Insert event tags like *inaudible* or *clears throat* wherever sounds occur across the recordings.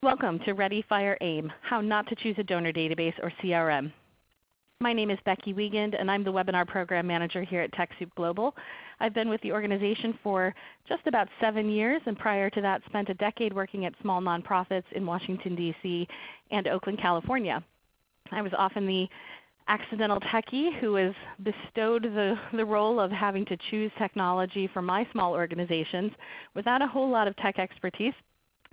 Welcome to Ready, Fire, AIM, How Not to Choose a Donor Database or CRM. My name is Becky Wiegand and I'm the Webinar Program Manager here at TechSoup Global. I've been with the organization for just about 7 years and prior to that spent a decade working at small nonprofits in Washington, D.C. and Oakland, California. I was often the accidental techie who was bestowed the, the role of having to choose technology for my small organizations without a whole lot of tech expertise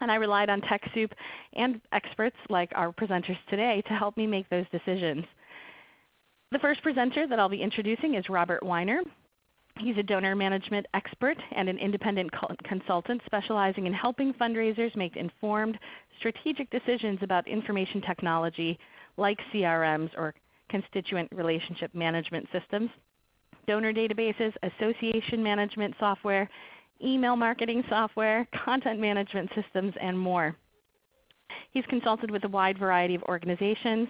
and I relied on TechSoup and experts like our presenters today to help me make those decisions. The first presenter that I'll be introducing is Robert Weiner. He's a donor management expert and an independent consultant specializing in helping fundraisers make informed, strategic decisions about information technology like CRMs or constituent relationship management systems, donor databases, association management software, email marketing software, *laughs* content management systems, and more. He's consulted with a wide variety of organizations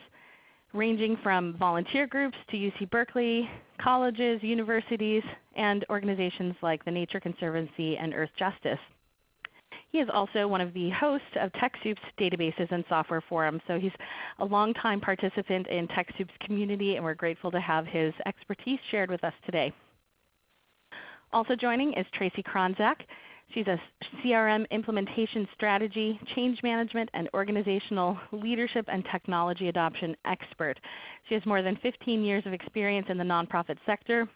ranging from volunteer groups to UC Berkeley, colleges, universities, and organizations like the Nature Conservancy and Earthjustice. He is also one of the hosts of TechSoup's Databases and Software Forum, so he's a longtime participant in TechSoup's community and we're grateful to have his expertise shared with us today. Also joining is Tracy Kronzak. She's a CRM implementation strategy, change management, and organizational leadership and technology adoption expert. She has more than 15 years of experience in the nonprofit sector,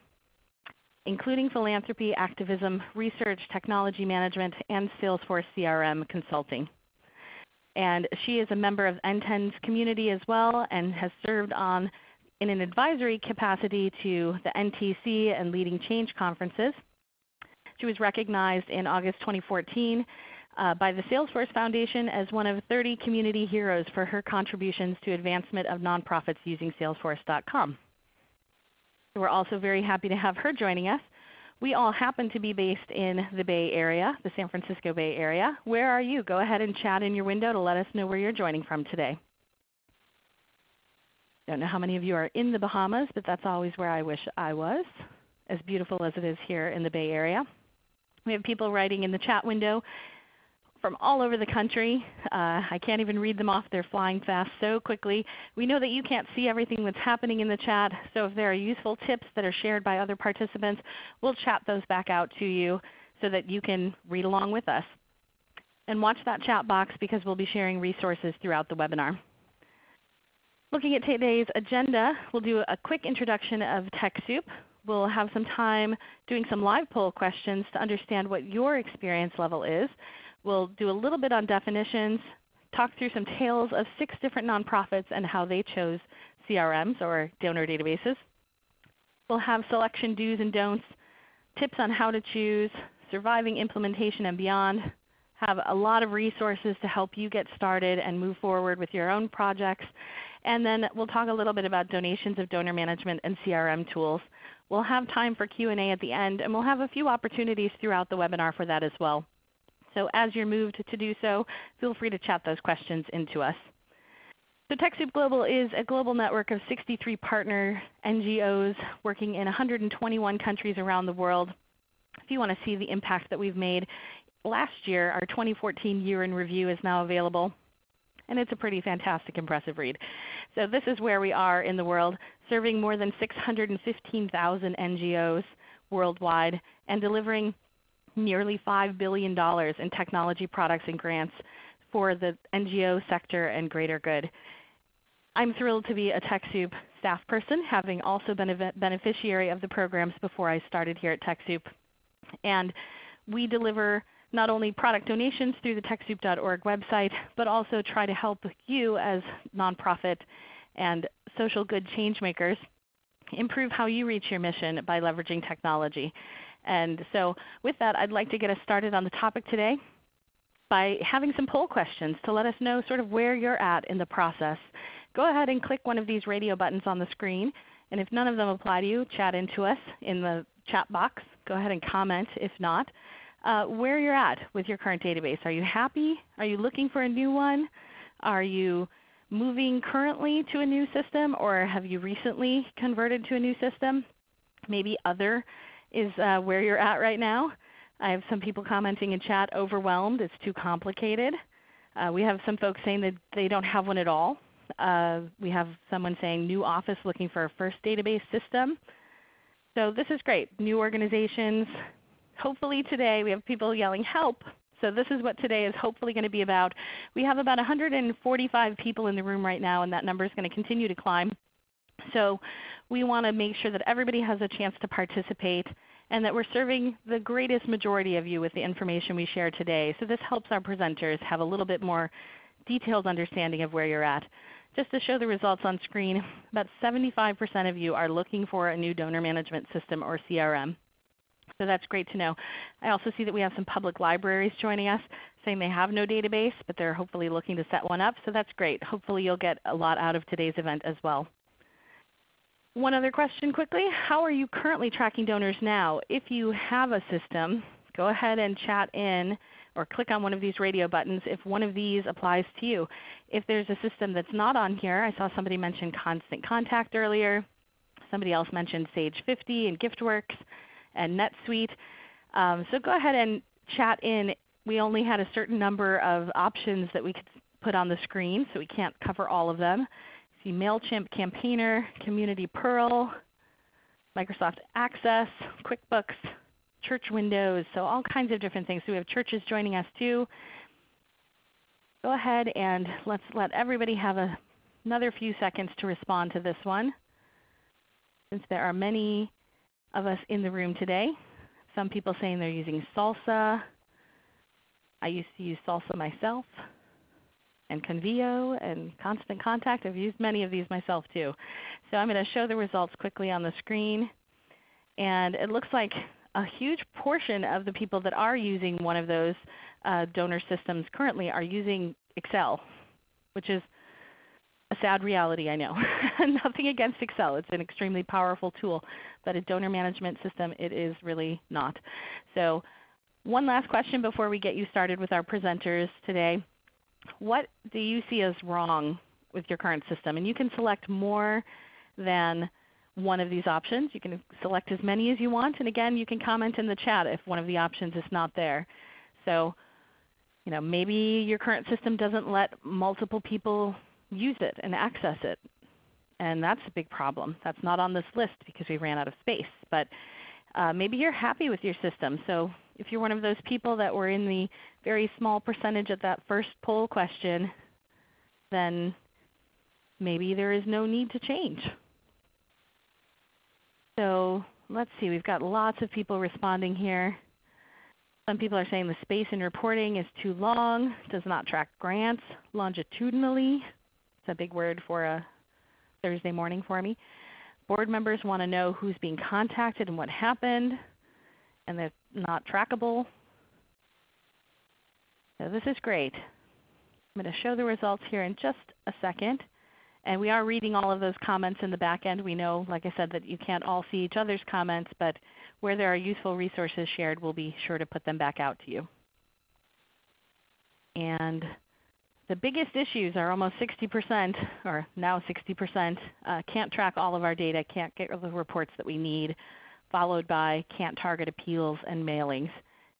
including philanthropy, activism, research, technology management, and Salesforce CRM consulting. And she is a member of NTEN's community as well and has served on in an advisory capacity to the NTC and leading change conferences. She was recognized in August 2014 uh, by the Salesforce Foundation as one of 30 community heroes for her contributions to advancement of nonprofits using Salesforce.com. We're also very happy to have her joining us. We all happen to be based in the Bay Area, the San Francisco Bay Area. Where are you? Go ahead and chat in your window to let us know where you're joining from today. Don't know how many of you are in the Bahamas, but that's always where I wish I was, as beautiful as it is here in the Bay Area. We have people writing in the chat window from all over the country. Uh, I can't even read them off. They're flying fast so quickly. We know that you can't see everything that's happening in the chat, so if there are useful tips that are shared by other participants, we'll chat those back out to you so that you can read along with us. And watch that chat box because we'll be sharing resources throughout the webinar. Looking at today's agenda, we'll do a quick introduction of TechSoup. We'll have some time doing some live poll questions to understand what your experience level is. We'll do a little bit on definitions, talk through some tales of six different nonprofits and how they chose CRMs or donor databases. We'll have selection do's and don'ts, tips on how to choose, surviving implementation and beyond, have a lot of resources to help you get started and move forward with your own projects. And then we'll talk a little bit about donations of donor management and CRM tools. We'll have time for Q&A at the end, and we'll have a few opportunities throughout the webinar for that as well. So as you're moved to do so, feel free to chat those questions into us. So TechSoup Global is a global network of 63 partner NGOs working in 121 countries around the world. If you want to see the impact that we've made, last year our 2014 year in review is now available and it's a pretty fantastic, impressive read. So this is where we are in the world, serving more than 615,000 NGOs worldwide and delivering nearly $5 billion in technology products and grants for the NGO sector and greater good. I'm thrilled to be a TechSoup staff person, having also been a beneficiary of the programs before I started here at TechSoup. And we deliver not only product donations through the TechSoup.org website, but also try to help you as nonprofit and social good changemakers improve how you reach your mission by leveraging technology. And so with that, I'd like to get us started on the topic today by having some poll questions to let us know sort of where you're at in the process. Go ahead and click one of these radio buttons on the screen. And if none of them apply to you, chat into us in the chat box. Go ahead and comment if not uh, where you're at with your current database. Are you happy? Are you looking for a new one? Are you moving currently to a new system or have you recently converted to a new system? Maybe other is uh, where you're at right now. I have some people commenting in chat, overwhelmed, it's too complicated. Uh, we have some folks saying that they don't have one at all. Uh, we have someone saying new office looking for a first database system. So this is great. New organizations. Hopefully today we have people yelling help. So this is what today is hopefully going to be about. We have about 145 people in the room right now and that number is going to continue to climb. So we want to make sure that everybody has a chance to participate and that we're serving the greatest majority of you with the information we share today. So this helps our presenters have a little bit more detailed understanding of where you're at. Just to show the results on screen, about 75% of you are looking for a new donor management system or CRM. So that's great to know. I also see that we have some public libraries joining us saying they have no database, but they're hopefully looking to set one up. So that's great. Hopefully you'll get a lot out of today's event as well. One other question quickly. How are you currently tracking donors now? If you have a system, go ahead and chat in or click on one of these radio buttons if one of these applies to you. If there's a system that's not on here, I saw somebody mention Constant Contact earlier. Somebody else mentioned Sage 50 and GiftWorks and NetSuite. Um, so go ahead and chat in. We only had a certain number of options that we could put on the screen, so we can't cover all of them see MailChimp Campaigner, Community Pearl, Microsoft Access, QuickBooks, church windows, so all kinds of different things. So we have churches joining us too. Go ahead and let's let everybody have a, another few seconds to respond to this one. Since there are many of us in the room today. Some people saying they're using Salsa. I used to use Salsa myself and Convio and Constant Contact. I've used many of these myself too. So I'm going to show the results quickly on the screen. And it looks like a huge portion of the people that are using one of those uh, donor systems currently are using Excel, which is a sad reality, I know. *laughs* Nothing against Excel. It's an extremely powerful tool, but a donor management system it is really not. So one last question before we get you started with our presenters today what do you see as wrong with your current system? And you can select more than one of these options. You can select as many as you want. And again, you can comment in the chat if one of the options is not there. So you know, maybe your current system doesn't let multiple people use it and access it. And that's a big problem. That's not on this list because we ran out of space. But uh, maybe you're happy with your system. So if you're one of those people that were in the very small percentage of that first poll question, then maybe there is no need to change. So let's see, we've got lots of people responding here. Some people are saying the space in reporting is too long, does not track grants longitudinally. A big word for a Thursday morning for me. Board members want to know who's being contacted and what happened and they're not trackable. So this is great. I'm going to show the results here in just a second. And we are reading all of those comments in the back end. We know, like I said, that you can't all see each other's comments, but where there are useful resources shared, we'll be sure to put them back out to you. And the biggest issues are almost 60%, or now 60%, uh, can't track all of our data, can't get the reports that we need, followed by can't target appeals and mailings.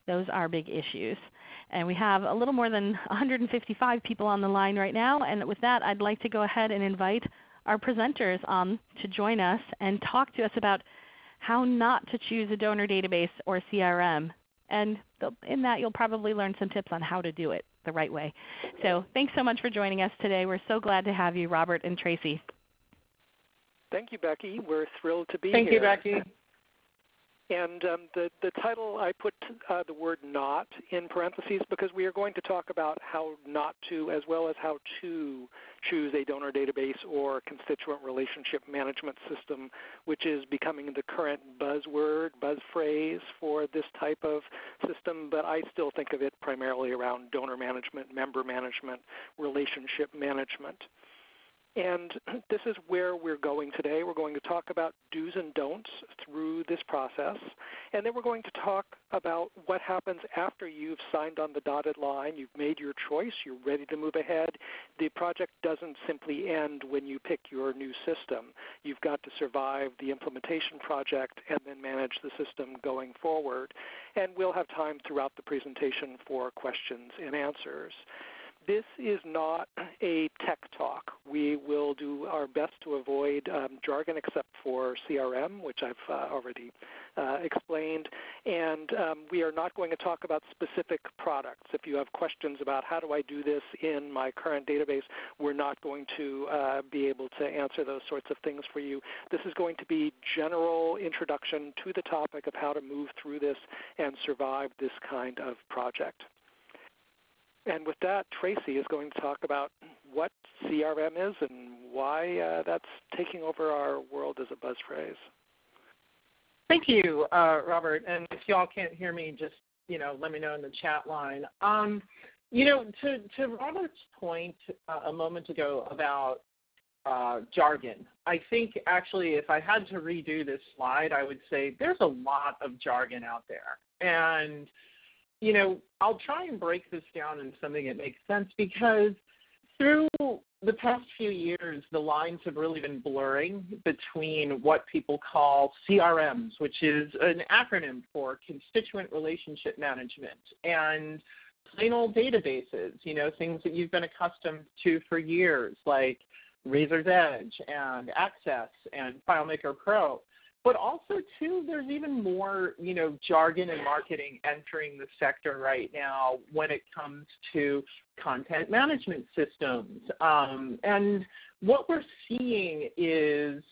Those are big issues. And we have a little more than 155 people on the line right now. And with that, I'd like to go ahead and invite our presenters on to join us and talk to us about how not to choose a donor database or CRM. And in that you'll probably learn some tips on how to do it the right way. So thanks so much for joining us today. We're so glad to have you, Robert and Tracy. Thank you, Becky. We're thrilled to be Thank here. Thank you, Becky. And um, the, the title, I put uh, the word not in parentheses because we are going to talk about how not to as well as how to choose a donor database or constituent relationship management system, which is becoming the current buzzword, buzz phrase for this type of system. But I still think of it primarily around donor management, member management, relationship management. And *clears throat* this is where we're going today. We're going to talk about do's and don'ts through this process. And then we're going to talk about what happens after you've signed on the dotted line, you've made your choice, you're ready to move ahead. The project doesn't simply end when you pick your new system. You've got to survive the implementation project and then manage the system going forward. And we'll have time throughout the presentation for questions and answers. This is not a tech talk. We will do our best to avoid um, jargon except for CRM, which I've uh, already uh, explained. And um, we are not going to talk about specific products. If you have questions about how do I do this in my current database, we're not going to uh, be able to answer those sorts of things for you. This is going to be general introduction to the topic of how to move through this and survive this kind of project. And with that, Tracy is going to talk about what CRM is and why uh, that's taking over our world as a buzz phrase. Thank you, uh, Robert. And if y'all can't hear me, just you know, let me know in the chat line. Um, you know, to to Robert's point uh, a moment ago about uh, jargon, I think actually if I had to redo this slide, I would say there's a lot of jargon out there, and you know, I'll try and break this down into something that makes sense because through the past few years, the lines have really been blurring between what people call CRMs, which is an acronym for Constituent Relationship Management, and plain old databases, you know, things that you've been accustomed to for years, like Raiser's Edge and Access and FileMaker Pro. But also too, there's even more, you know, jargon and marketing entering the sector right now when it comes to content management systems. Um, and what we're seeing is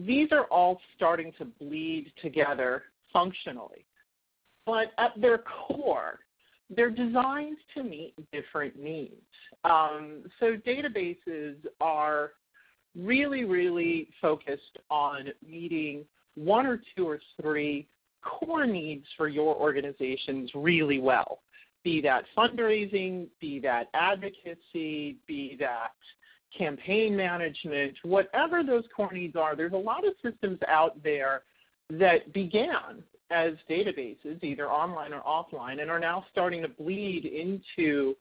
these are all starting to bleed together functionally. But at their core, they're designed to meet different needs. Um, so databases are really, really focused on meeting one or two or three core needs for your organizations really well. Be that fundraising, be that advocacy, be that campaign management, whatever those core needs are, there's a lot of systems out there that began as databases, either online or offline, and are now starting to bleed into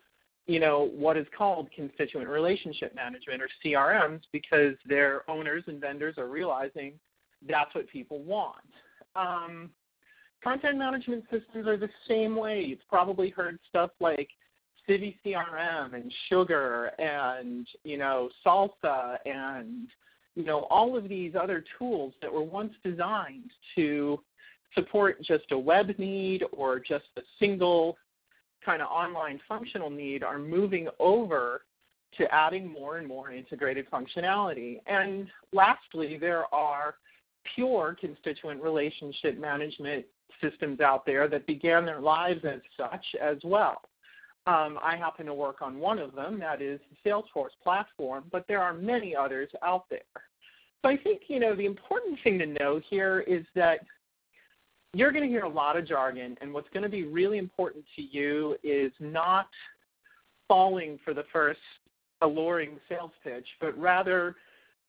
you know, what is called constituent relationship management or CRMs because their owners and vendors are realizing that's what people want. Um, content management systems are the same way. You've probably heard stuff like CiviCRM and Sugar and you know Salsa and you know all of these other tools that were once designed to support just a web need or just a single kind of online functional need are moving over to adding more and more integrated functionality. And lastly, there are pure constituent relationship management systems out there that began their lives as such as well. Um, I happen to work on one of them, that is the Salesforce platform, but there are many others out there. So I think, you know, the important thing to know here is that you're going to hear a lot of jargon, and what's going to be really important to you is not falling for the first alluring sales pitch, but rather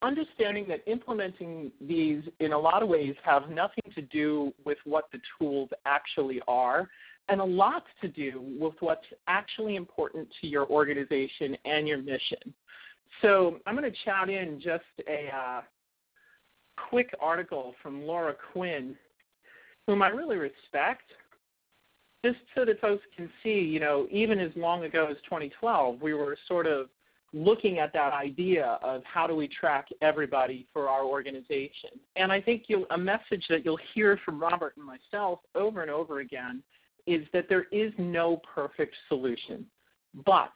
understanding that implementing these in a lot of ways have nothing to do with what the tools actually are and a lot to do with what's actually important to your organization and your mission. So I'm going to chat in just a uh, quick article from Laura Quinn whom I really respect, just so that folks can see, you know, even as long ago as 2012, we were sort of looking at that idea of how do we track everybody for our organization. And I think a message that you'll hear from Robert and myself over and over again is that there is no perfect solution. But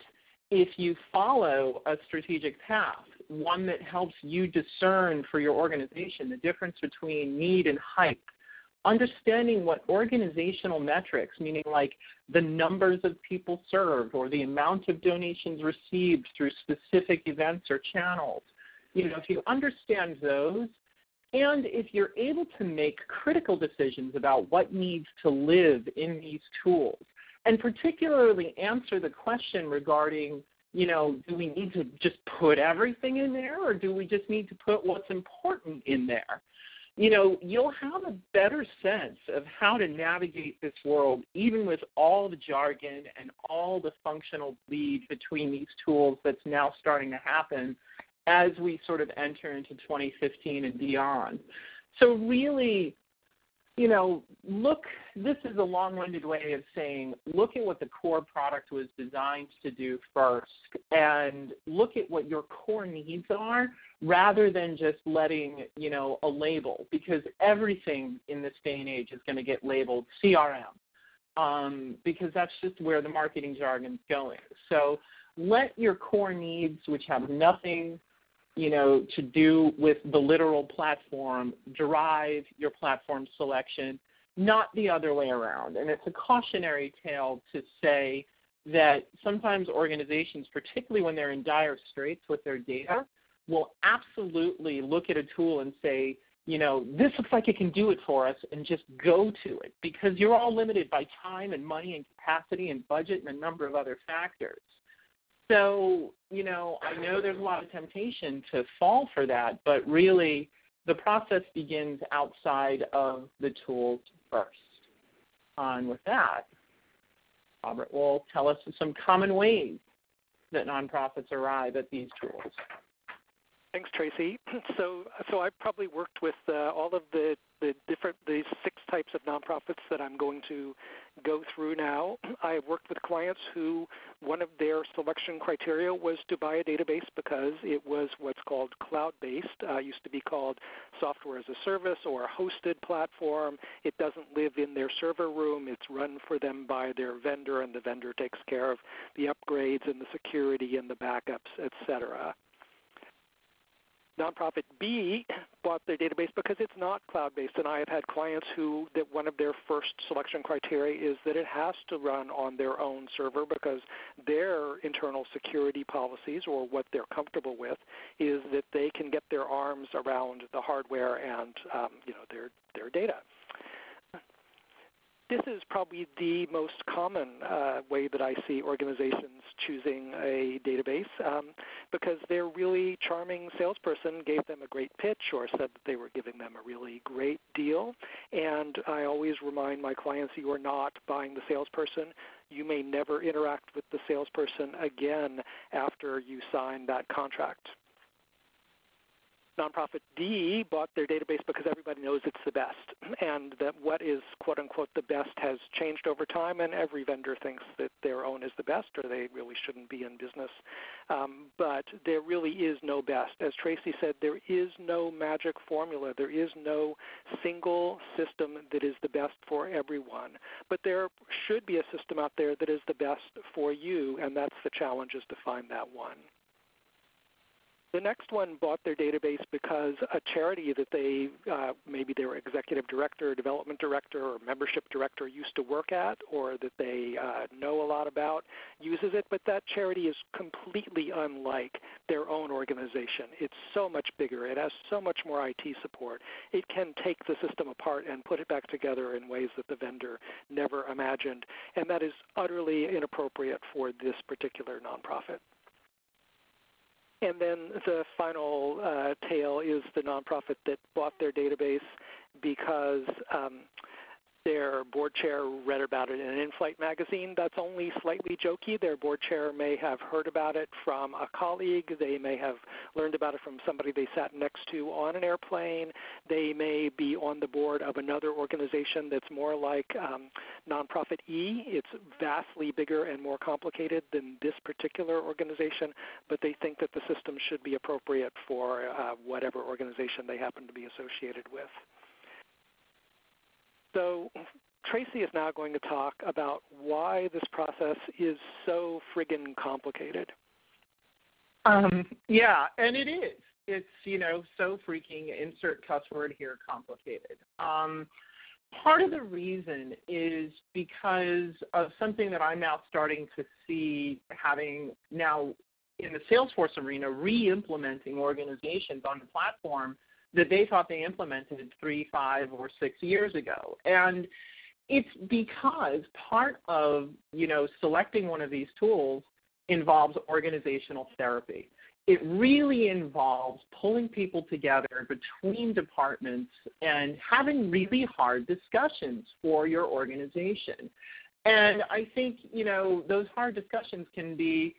if you follow a strategic path, one that helps you discern for your organization the difference between need and hype, understanding what organizational metrics, meaning like the numbers of people served or the amount of donations received through specific events or channels, you know, if you understand those, and if you're able to make critical decisions about what needs to live in these tools, and particularly answer the question regarding, you know, do we need to just put everything in there or do we just need to put what's important in there? You know, you'll have a better sense of how to navigate this world, even with all the jargon and all the functional bleed between these tools that's now starting to happen as we sort of enter into 2015 and beyond. So really, you know, look, this is a long winded way of saying look at what the core product was designed to do first and look at what your core needs are rather than just letting, you know, a label because everything in this day and age is going to get labeled CRM um, because that's just where the marketing jargon's going. So let your core needs, which have nothing you know, to do with the literal platform, drive your platform selection, not the other way around. And it's a cautionary tale to say that sometimes organizations, particularly when they're in dire straits with their data, will absolutely look at a tool and say, you know, this looks like it can do it for us and just go to it because you're all limited by time and money and capacity and budget and a number of other factors. So, you know, I know there's a lot of temptation to fall for that, but really the process begins outside of the tools first. On with that, Robert will tell us some common ways that nonprofits arrive at these tools. Thanks, Tracy. *clears throat* So, so I've probably worked with uh, all of the, the different these six types of nonprofits that I'm going to go through now. I've worked with clients who one of their selection criteria was to buy a database because it was what's called cloud-based. Uh, used to be called software as a service or a hosted platform. It doesn't live in their server room. It's run for them by their vendor, and the vendor takes care of the upgrades and the security and the backups, etc. Nonprofit B bought their database because it's not cloud-based, and I have had clients who that one of their first selection criteria is that it has to run on their own server because their internal security policies or what they're comfortable with is that they can get their arms around the hardware and um, you know their their data this is probably the most common uh, way that I see organizations choosing a database um, because their really charming salesperson gave them a great pitch or said that they were giving them a really great deal. And I always remind my clients you are not buying the salesperson. You may never interact with the salesperson again after you sign that contract. Nonprofit D bought their database because everybody knows it's the best, *clears throat* and that what is quote unquote the best has changed over time, and every vendor thinks that their own is the best, or they really shouldn't be in business. Um, but there really is no best. As Tracy said, there is no magic formula. There is no single system that is the best for everyone. But there should be a system out there that is the best for you, and that's the challenge is to find that one. The next one bought their database because a charity that they, uh, maybe their executive director, development director, or membership director used to work at or that they uh, know a lot about uses it, but that charity is completely unlike their own organization. It's so much bigger. It has so much more IT support. It can take the system apart and put it back together in ways that the vendor never imagined, and that is utterly inappropriate for this particular nonprofit. And then the final uh, tale is the nonprofit that bought their database because um, their board chair read about it in an in-flight magazine. That's only slightly jokey. Their board chair may have heard about it from a colleague. They may have learned about it from somebody they sat next to on an airplane. They may be on the board of another organization that's more like um, Nonprofit E. It's vastly bigger and more complicated than this particular organization, but they think that the system should be appropriate for uh, whatever organization they happen to be associated with. So Tracy is now going to talk about why this process is so friggin' complicated. Um, yeah, and it is. It's you know so freaking insert cuss word here complicated. Um, part of the reason is because of something that I'm now starting to see having now in the Salesforce arena re-implementing organizations on the platform that they thought they implemented three, five, or six years ago. And it's because part of you know selecting one of these tools involves organizational therapy. It really involves pulling people together between departments and having really hard discussions for your organization. And I think you know those hard discussions can be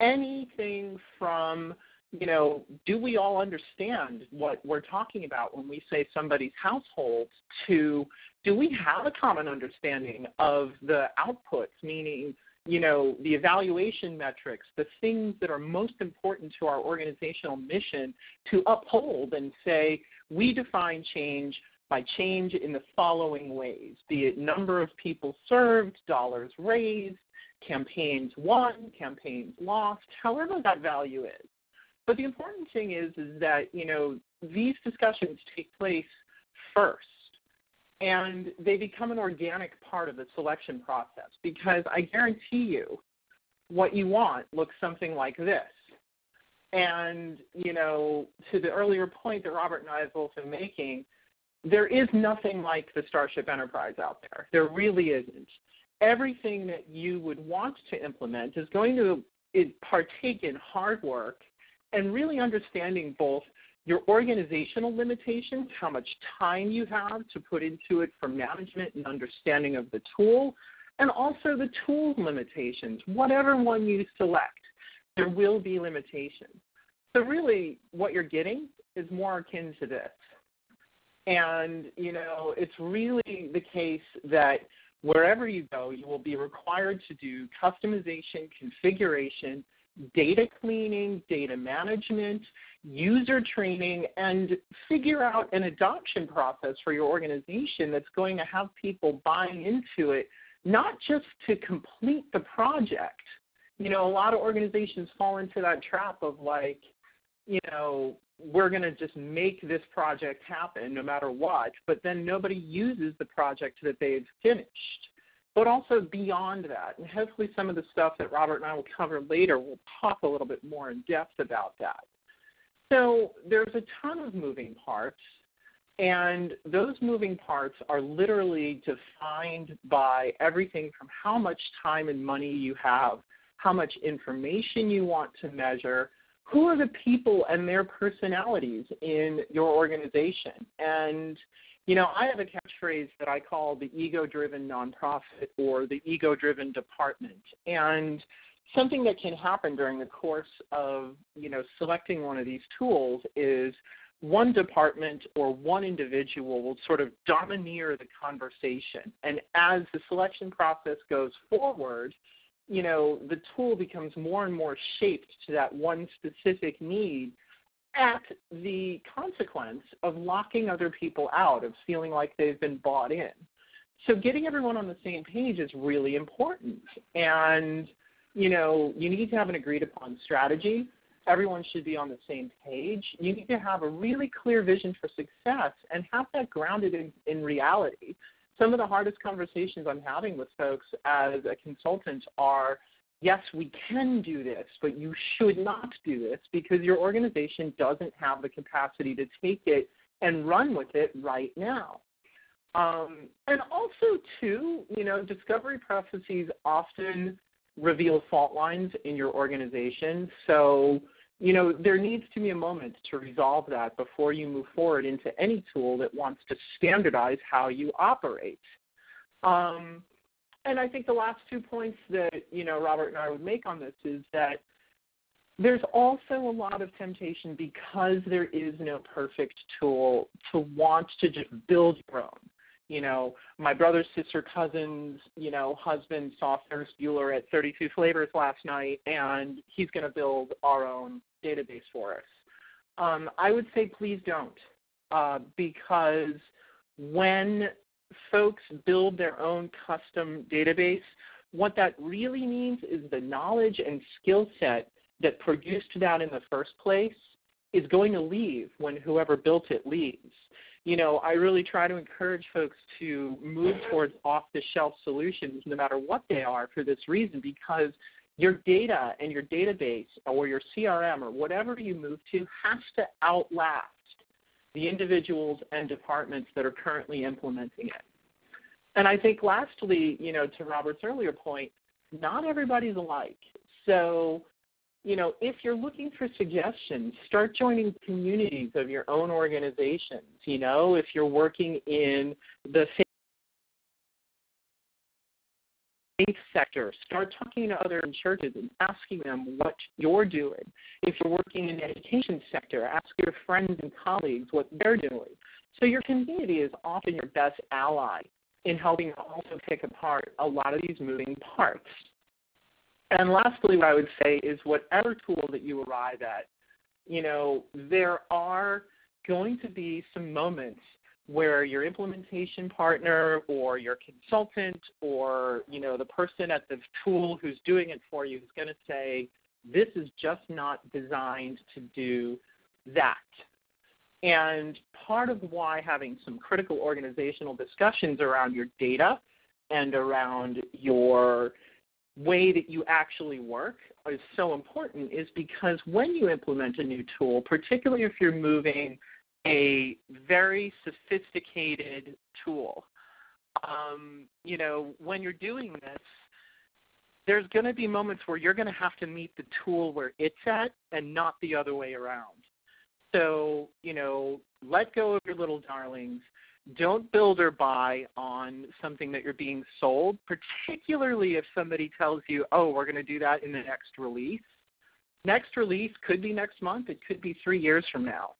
anything from you know, do we all understand what we're talking about when we say somebody's household to do we have a common understanding of the outputs, meaning, you know, the evaluation metrics, the things that are most important to our organizational mission to uphold and say, we define change by change in the following ways, be it number of people served, dollars raised, campaigns won, campaigns lost, however that value is. But the important thing is, is that you know these discussions take place first, and they become an organic part of the selection process because I guarantee you, what you want looks something like this. And you know, to the earlier point that Robert and I have both been making, there is nothing like the Starship Enterprise out there. There really isn't. Everything that you would want to implement is going to partake in hard work and really understanding both your organizational limitations, how much time you have to put into it for management and understanding of the tool, and also the tool limitations. Whatever one you select, there will be limitations. So really what you're getting is more akin to this. And, you know, it's really the case that wherever you go, you will be required to do customization, configuration, data cleaning, data management, user training, and figure out an adoption process for your organization that's going to have people buying into it, not just to complete the project. You know, a lot of organizations fall into that trap of like, you know, we're going to just make this project happen no matter what, but then nobody uses the project that they've finished but also beyond that. And hopefully, some of the stuff that Robert and I will cover later will talk a little bit more in depth about that. So, there's a ton of moving parts, and those moving parts are literally defined by everything from how much time and money you have, how much information you want to measure. Who are the people and their personalities in your organization? And you know, I have a catchphrase that I call the ego driven nonprofit or the ego driven department. And something that can happen during the course of, you know, selecting one of these tools is one department or one individual will sort of domineer the conversation. And as the selection process goes forward, you know, the tool becomes more and more shaped to that one specific need at the consequence of locking other people out, of feeling like they've been bought in. So getting everyone on the same page is really important. And, you know, you need to have an agreed upon strategy. Everyone should be on the same page. You need to have a really clear vision for success and have that grounded in, in reality. Some of the hardest conversations I'm having with folks as a consultant are yes, we can do this, but you should not do this because your organization doesn't have the capacity to take it and run with it right now. Um, and also, too, you know, discovery processes often reveal fault lines in your organization. So, you know, there needs to be a moment to resolve that before you move forward into any tool that wants to standardize how you operate. Um, and I think the last two points that you know Robert and I would make on this is that there's also a lot of temptation because there is no perfect tool to want to just build your own. You know, my brother, sister, cousins, you know, husband saw Ferris Bueller at 32 Flavors last night, and he's going to build our own database for us. Um, I would say please don't, uh, because when folks build their own custom database, what that really means is the knowledge and skill set that produced that in the first place is going to leave when whoever built it leaves. You know, I really try to encourage folks to move towards off the shelf solutions no matter what they are for this reason because your data and your database or your CRM or whatever you move to has to outlast the individuals and departments that are currently implementing it. And I think lastly, you know, to Robert's earlier point, not everybody's alike. So, you know, if you're looking for suggestions, start joining communities of your own organizations. You know, if you're working in the faith sector, start talking to other churches and asking them what you're doing. If you're working in the education sector, ask your friends and colleagues what they're doing. So your community is often your best ally in helping also pick apart a lot of these moving parts. And lastly, what I would say is whatever tool that you arrive at, you know, there are going to be some moments where your implementation partner or your consultant or you know the person at the tool who's doing it for you is going to say this is just not designed to do that. And part of why having some critical organizational discussions around your data and around your way that you actually work is so important is because when you implement a new tool, particularly if you're moving a very sophisticated tool. Um, you know, when you're doing this, there's going to be moments where you're going to have to meet the tool where it's at and not the other way around. So, you know, let go of your little darlings. Don't build or buy on something that you're being sold, particularly if somebody tells you, oh, we're going to do that in the next release. Next release could be next month, it could be three years from now.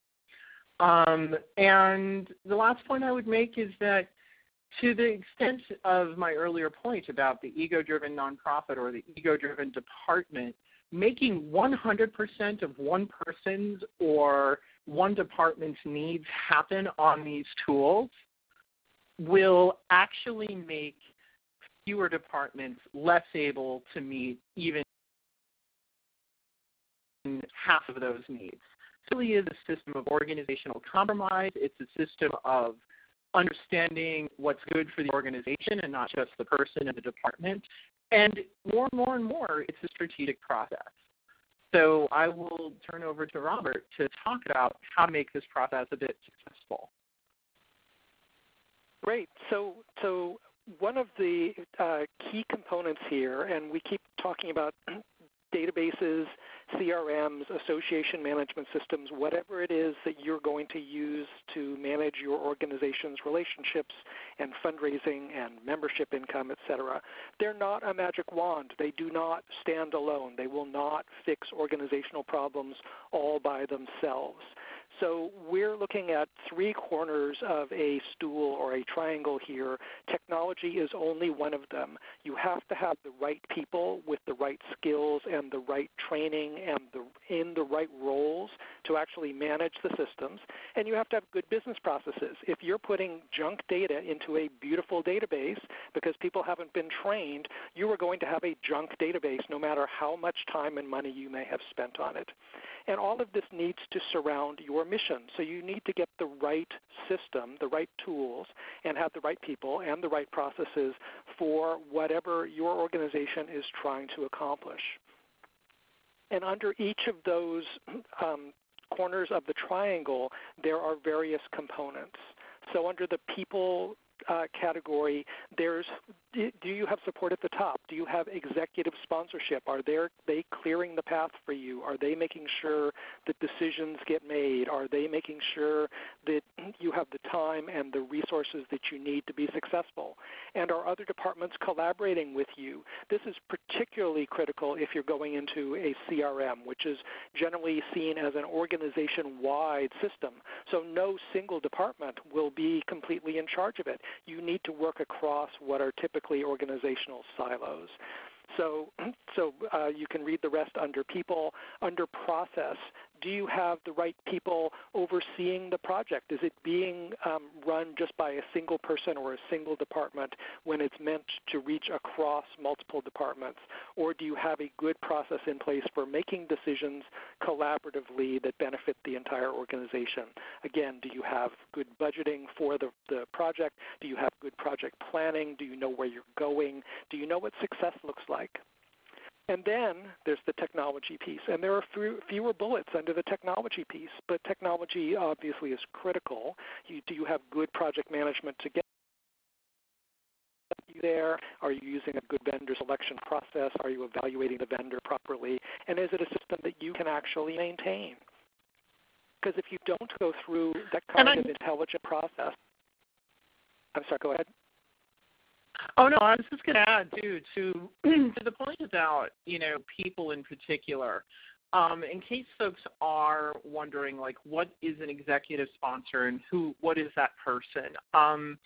Um, and the last point I would make is that to the extent of my earlier point about the ego driven nonprofit or the ego driven department, making 100% of one person's or one department's needs happen on these tools will actually make fewer departments less able to meet even half of those needs really is a system of organizational compromise. It's a system of understanding what's good for the organization and not just the person and the department. And more and more and more, it's a strategic process. So I will turn over to Robert to talk about how to make this process a bit successful. Great. So, so one of the uh, key components here, and we keep talking about databases, CRMs, association management systems, whatever it is that you're going to use to manage your organization's relationships and fundraising and membership income, etc. They're not a magic wand. They do not stand alone. They will not fix organizational problems all by themselves. So we're looking at three corners of a stool or a triangle here. Technology is only one of them. You have to have the right people with the right skills and the right training and the, in the right roles to actually manage the systems. And you have to have good business processes. If you're putting junk data into a beautiful database because people haven't been trained, you are going to have a junk database no matter how much time and money you may have spent on it. And all of this needs to surround your mission. So you need to get the right system, the right tools, and have the right people and the right processes for whatever your organization is trying to accomplish. And under each of those *clears throat* um, corners of the triangle, there are various components. So under the people uh, category, there's do you have support at the top? Do you have executive sponsorship? Are they clearing the path for you? Are they making sure that decisions get made? Are they making sure that you have the time and the resources that you need to be successful? And are other departments collaborating with you? This is particularly critical if you're going into a CRM, which is generally seen as an organization-wide system. So no single department will be completely in charge of it. You need to work across what are typical typically organizational silos. So, *clears throat* so uh, you can read the rest under people. Under process, do you have the right people overseeing the project? Is it being um, run just by a single person or a single department when it's meant to reach across multiple departments? Or do you have a good process in place for making decisions collaboratively that benefit the entire organization? Again, do you have good budgeting for the, the project? Do you have good project planning? Do you know where you're going? Do you know what success looks like? And then there's the technology piece. And there are fewer bullets under the technology piece, but technology obviously is critical. You, do you have good project management to get you there? Are you using a good vendor selection process? Are you evaluating the vendor properly? And is it a system that you can actually maintain? Because if you don't go through that kind of intelligent process, I'm sorry, go ahead. Oh no, I was just going to add too to *clears throat* to the point about you know people in particular. Um, in case folks are wondering, like, what is an executive sponsor and who, what is that person? Um,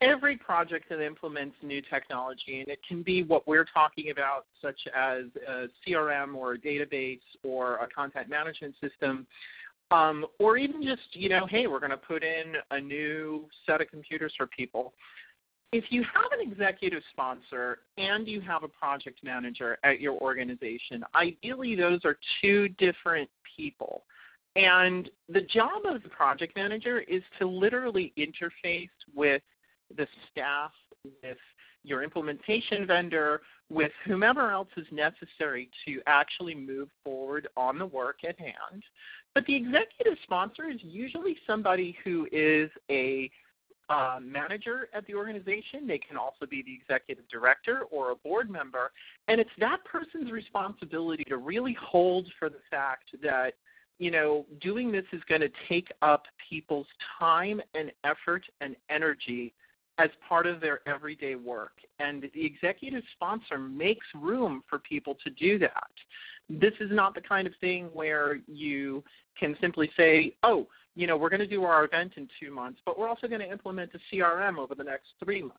every project that implements new technology, and it can be what we're talking about, such as a CRM or a database or a content management system, um, or even just, you know, hey, we're going to put in a new set of computers for people. If you have an executive sponsor and you have a project manager at your organization, ideally those are two different people. And the job of the project manager is to literally interface with the staff, with your implementation vendor, with whomever else is necessary to actually move forward on the work at hand. But the executive sponsor is usually somebody who is a uh, manager at the organization. They can also be the executive director or a board member. And it's that person's responsibility to really hold for the fact that you know, doing this is going to take up people's time and effort and energy as part of their everyday work. And the executive sponsor makes room for people to do that. This is not the kind of thing where you can simply say, oh, you know, we're going to do our event in two months, but we're also going to implement a CRM over the next three months.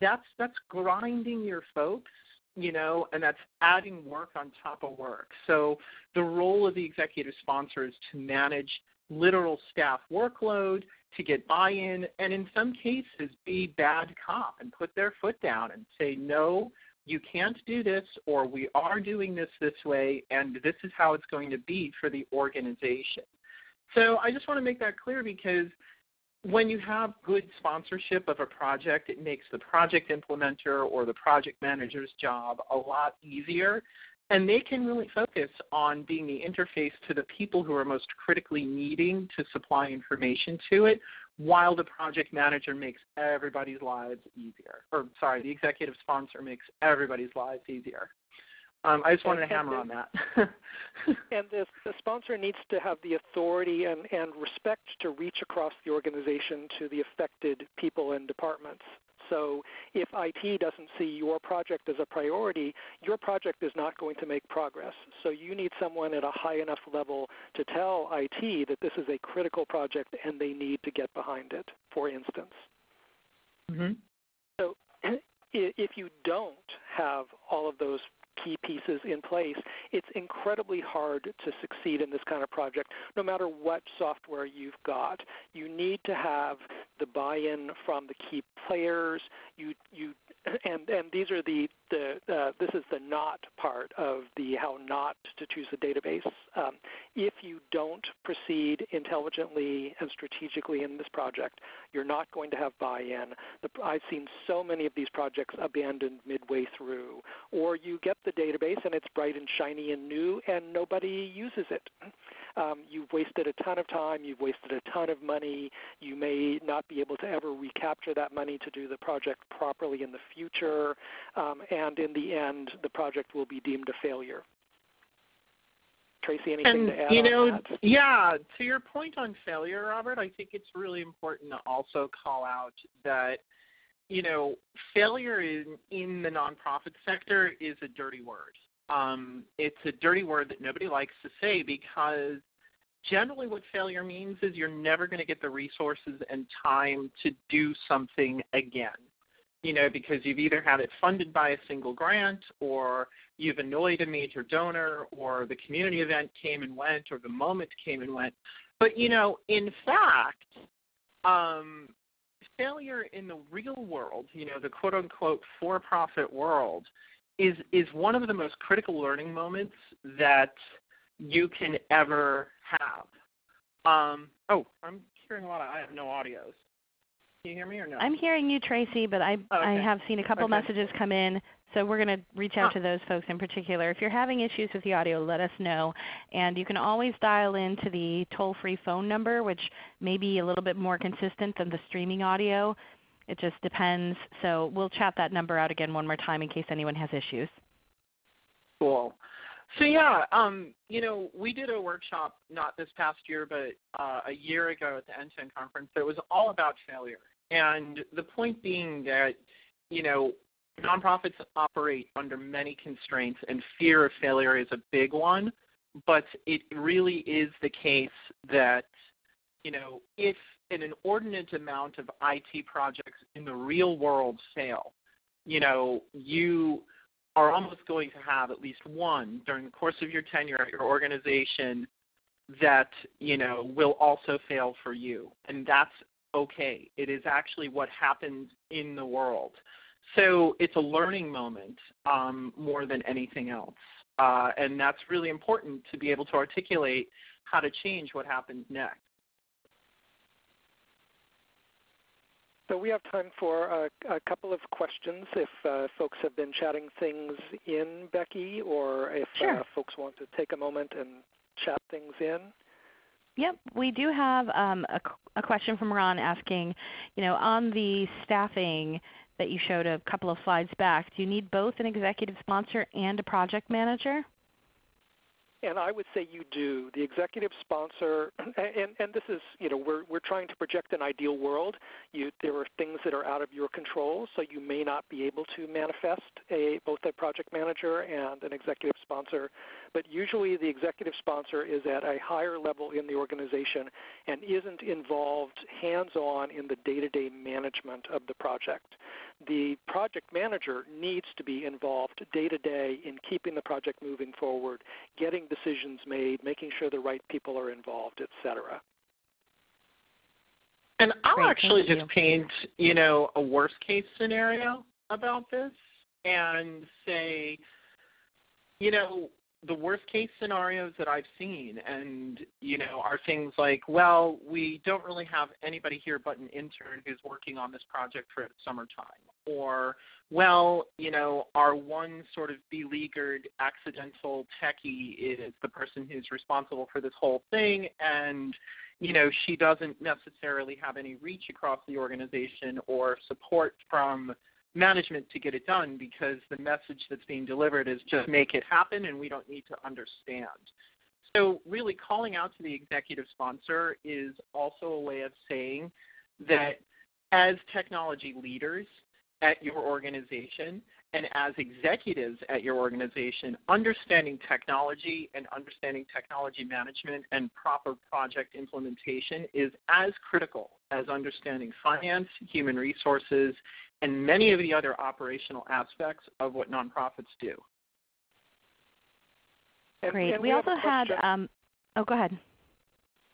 That's that's grinding your folks, you know, and that's adding work on top of work. So the role of the executive sponsor is to manage literal staff workload, to get buy-in, and in some cases be bad cop and put their foot down and say, no, you can't do this, or we are doing this this way, and this is how it's going to be for the organization. So I just want to make that clear because when you have good sponsorship of a project, it makes the project implementer or the project manager's job a lot easier and they can really focus on being the interface to the people who are most critically needing to supply information to it while the project manager makes everybody's lives easier. Or, sorry, the executive sponsor makes everybody's lives easier. Um, I just wanted to hammer on that. *laughs* *laughs* and the, the, sponsor needs to have the authority and, and respect to reach across the organization to the affected people and departments. So if IT doesn't see your project as a priority, your project is not going to make progress. So you need someone at a high enough level to tell IT that this is a critical project and they need to get behind it, for instance. Mm-hmm. So *clears throat* if you don't have all of those key pieces in place, it's incredibly hard to succeed in this kind of project, no matter what software you've got. You need to have the buy-in from the key players. You you *clears throat* and and these are the the uh, this is the not part of the how not to choose a database. Um, if you don't proceed intelligently and strategically in this project, you're not going to have buy-in. I've seen so many of these projects abandoned midway through, or you get the database and it's bright and shiny and new, and nobody uses it um, you've wasted a ton of time, you've wasted a ton of money, you may not be able to ever recapture that money to do the project properly in the future, um, and in the end, the project will be deemed a failure. Tracy, anything and, to add you know? Yeah, to your point on failure, Robert, I think it's really important to also call out that you know, failure in, in the nonprofit sector is a dirty word. Um, it's a dirty word that nobody likes to say because generally what failure means is you're never going to get the resources and time to do something again. You know, because you've either had it funded by a single grant or you've annoyed a major donor or the community event came and went or the moment came and went. But, you know, in fact, um, failure in the real world, you know, the quote unquote for profit world, is is one of the most critical learning moments that you can ever have. Um, oh, I'm hearing a lot of I have no audios. Can you hear me or no? I'm hearing you, Tracy, but I oh, okay. I have seen a couple okay. messages come in, so we're going to reach out to those folks in particular. If you're having issues with the audio, let us know, and you can always dial into the toll-free phone number, which may be a little bit more consistent than the streaming audio. It just depends. So we'll chat that number out again one more time in case anyone has issues. Cool. So yeah, um, you know, we did a workshop not this past year, but uh, a year ago at the NTEN conference that was all about failure. And the point being that you know, nonprofits operate under many constraints, and fear of failure is a big one. But it really is the case that, you know, if an inordinate amount of IT projects in the real world fail, you know, you are almost going to have at least one during the course of your tenure at your organization that, you know, will also fail for you. And that's okay. It is actually what happens in the world. So it's a learning moment um, more than anything else. Uh, and that's really important to be able to articulate how to change what happens next. So we have time for a, a couple of questions if uh, folks have been chatting things in, Becky, or if sure. uh, folks want to take a moment and chat things in. Yep, we do have um, a, a, question from Ron asking, you know, on the staffing that you showed a couple of slides back, do you need both an executive sponsor and a project manager? And I would say you do. The executive sponsor, *clears throat* and, and this is, you know, we're, we're trying to project an ideal world. You, there are things that are out of your control, so you may not be able to manifest a, both a project manager and an executive sponsor. But usually the executive sponsor is at a higher level in the organization and isn't involved hands-on in the day-to-day management of the project the project manager needs to be involved day to day in keeping the project moving forward, getting decisions made, making sure the right people are involved, et cetera. And I'll Great, actually just paint, you know, a worst case scenario about this and say, you know, the worst case scenarios that I've seen and you know are things like well we don't really have anybody here but an intern who's working on this project for summertime or well you know our one sort of beleaguered accidental techie is the person who's responsible for this whole thing and you know she doesn't necessarily have any reach across the organization or support from management to get it done because the message that's being delivered is just make it happen and we don't need to understand. So really calling out to the executive sponsor is also a way of saying that as technology leaders at your organization and as executives at your organization, understanding technology and understanding technology management and proper project implementation is as critical as understanding finance, human resources, and many of the other operational aspects of what nonprofits do. Great. And we, we also had, um, oh, go ahead.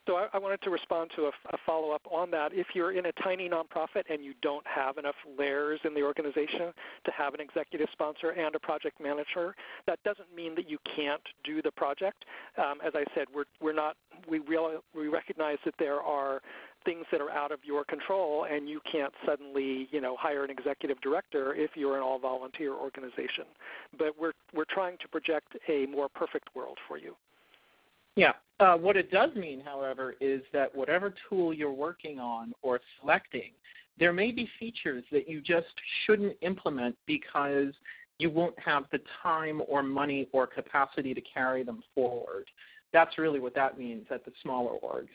So I, I wanted to respond to a, a follow-up on that. If you're in a tiny nonprofit and you don't have enough layers in the organization to have an executive sponsor and a project manager, that doesn't mean that you can't do the project. Um, as I said, we're, we're not, we, real, we recognize that there are things that are out of your control and you can't suddenly you know hire an executive director if you're an all volunteer organization but we're we're trying to project a more perfect world for you yeah. Uh, what it does mean however is that whatever tool you're working on or selecting there may be features that you just shouldn't implement because you won't have the time or money or capacity to carry them forward. That's really what that means at the smaller orgs.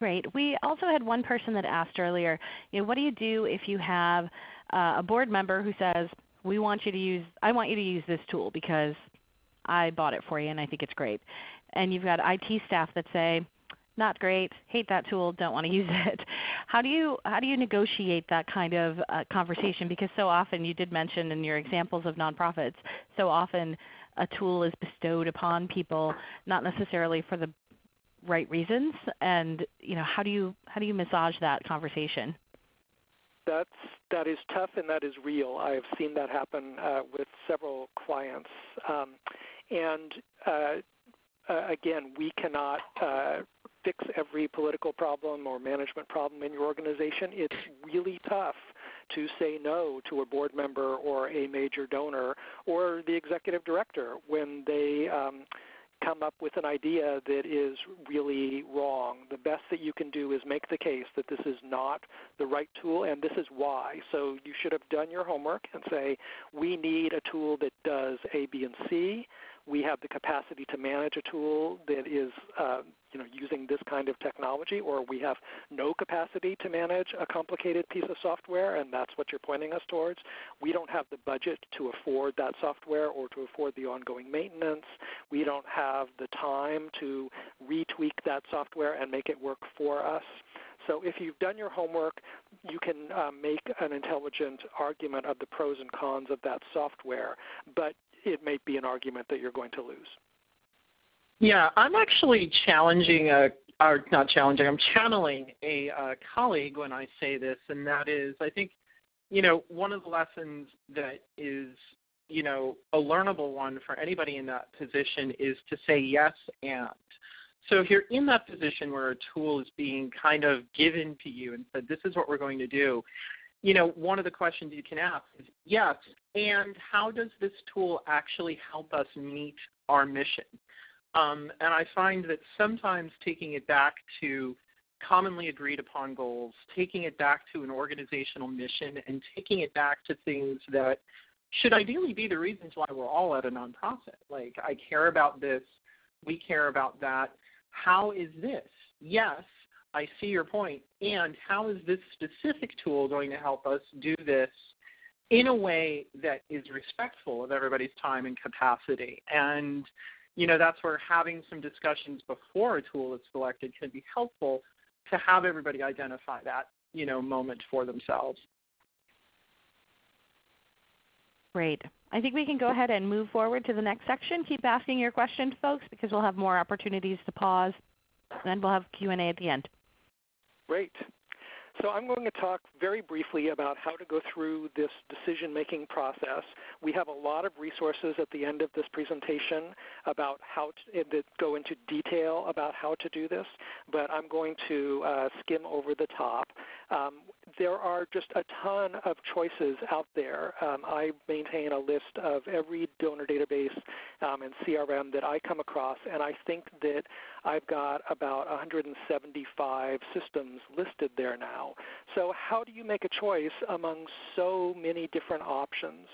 Great. We also had one person that asked earlier, you know, what do you do if you have uh, a board member who says, "We want you to use, I want you to use this tool because I bought it for you and I think it's great," and you've got IT staff that say, "Not great, hate that tool, don't want to *laughs* use it." How do you how do you negotiate that kind of uh, conversation? Because so often you did mention in your examples of nonprofits, so often a tool is bestowed upon people not necessarily for the right reasons. And you know how do you how do you massage that conversation that's that is tough and that is real. I have seen that happen uh, with several clients. Um, and uh, uh, again we cannot uh, fix every political problem or management problem in your organization. It's really tough to say no to a board member or a major donor or the executive director when they um, come up with an idea that is really wrong. The best that you can do is make the case that this is not the right tool and this is why. So you should have done your homework and say, we need a tool that does A, B, and C. we have the capacity to manage a tool that is uh, you know, using this kind of technology, or we have no capacity to manage a complicated piece of software, and that's what you're pointing us towards. We don't have the budget to afford that software or to afford the ongoing maintenance. We don't have the time to retweak that software and make it work for us. So if you've done your homework, you can uh, make an intelligent argument of the pros and cons of that software, but it may be an argument that you're going to lose. Yeah, I'm actually challenging a, or not challenging, I'm channeling a uh, colleague when I say this, and that is, I think, you know, one of the lessons that is, you know, a learnable one for anybody in that position is to say yes and. So if you're in that position where a tool is being kind of given to you and said, this is what we're going to do, you know, one of the questions you can ask is, yes, and how does this tool actually help us meet our mission? Um, and I find that sometimes taking it back to commonly agreed upon goals, taking it back to an organizational mission, and taking it back to things that should ideally be the reasons why we're all at a nonprofit. Like, I care about this, we care about that. How is this? Yes, I see your point. And how is this specific tool going to help us do this in a way that is respectful of everybody's time and capacity? And you know, that's where having some discussions before a tool is selected can be helpful to have everybody identify that, you know, moment for themselves. Great. I think we can go ahead and move forward to the next section. Keep asking your questions, folks, because we'll have more opportunities to pause, and then we'll have Q&A at the end. Great. So I'm going to talk very briefly about how to go through this decision-making process. We have a lot of resources at the end of this presentation about how to, eh, that go into detail about how to do this, but I'm going to uh, skim over the top. Um, there are just a ton of choices out there. Um, I maintain a list of every donor database um, and CRM that I come across, and I think that I've got about 175 systems listed there now. So how do you make a choice among so many different options?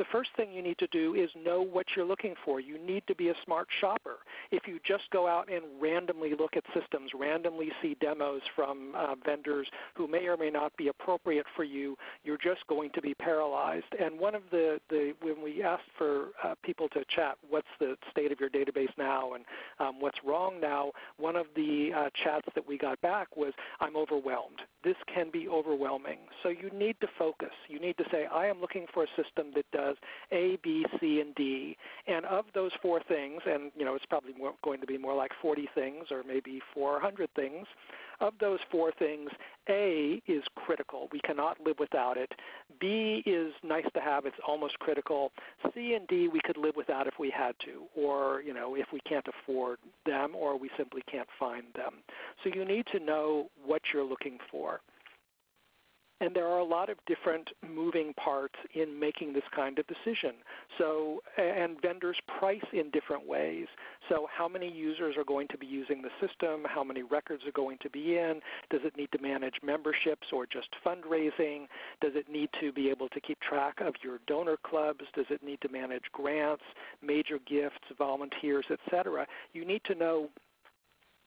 The first thing you need to do is know what you're looking for. You need to be a smart shopper. If you just go out and randomly look at systems, randomly see demos from uh, vendors who may or may not be appropriate for you, you're just going to be paralyzed. And one of the, the when we asked for uh, people to chat, what's the state of your database now and um, what's wrong now, one of the uh, chats that we got back was, I'm overwhelmed. This can be overwhelming. So you need to focus. You need to say, I am looking for a system that does a, B, C, and D. And of those four things, and you know it's probably more, going to be more like 40 things or maybe 400 things. Of those four things, A is critical. We cannot live without it. B is nice to have. It's almost critical. C and D we could live without if we had to, or you know if we can't afford them, or we simply can't find them. So you need to know what you're looking for. And there are a lot of different moving parts in making this kind of decision. So, and vendors price in different ways. So, how many users are going to be using the system? How many records are going to be in? Does it need to manage memberships or just fundraising? Does it need to be able to keep track of your donor clubs? Does it need to manage grants, major gifts, volunteers, etc.? You need to know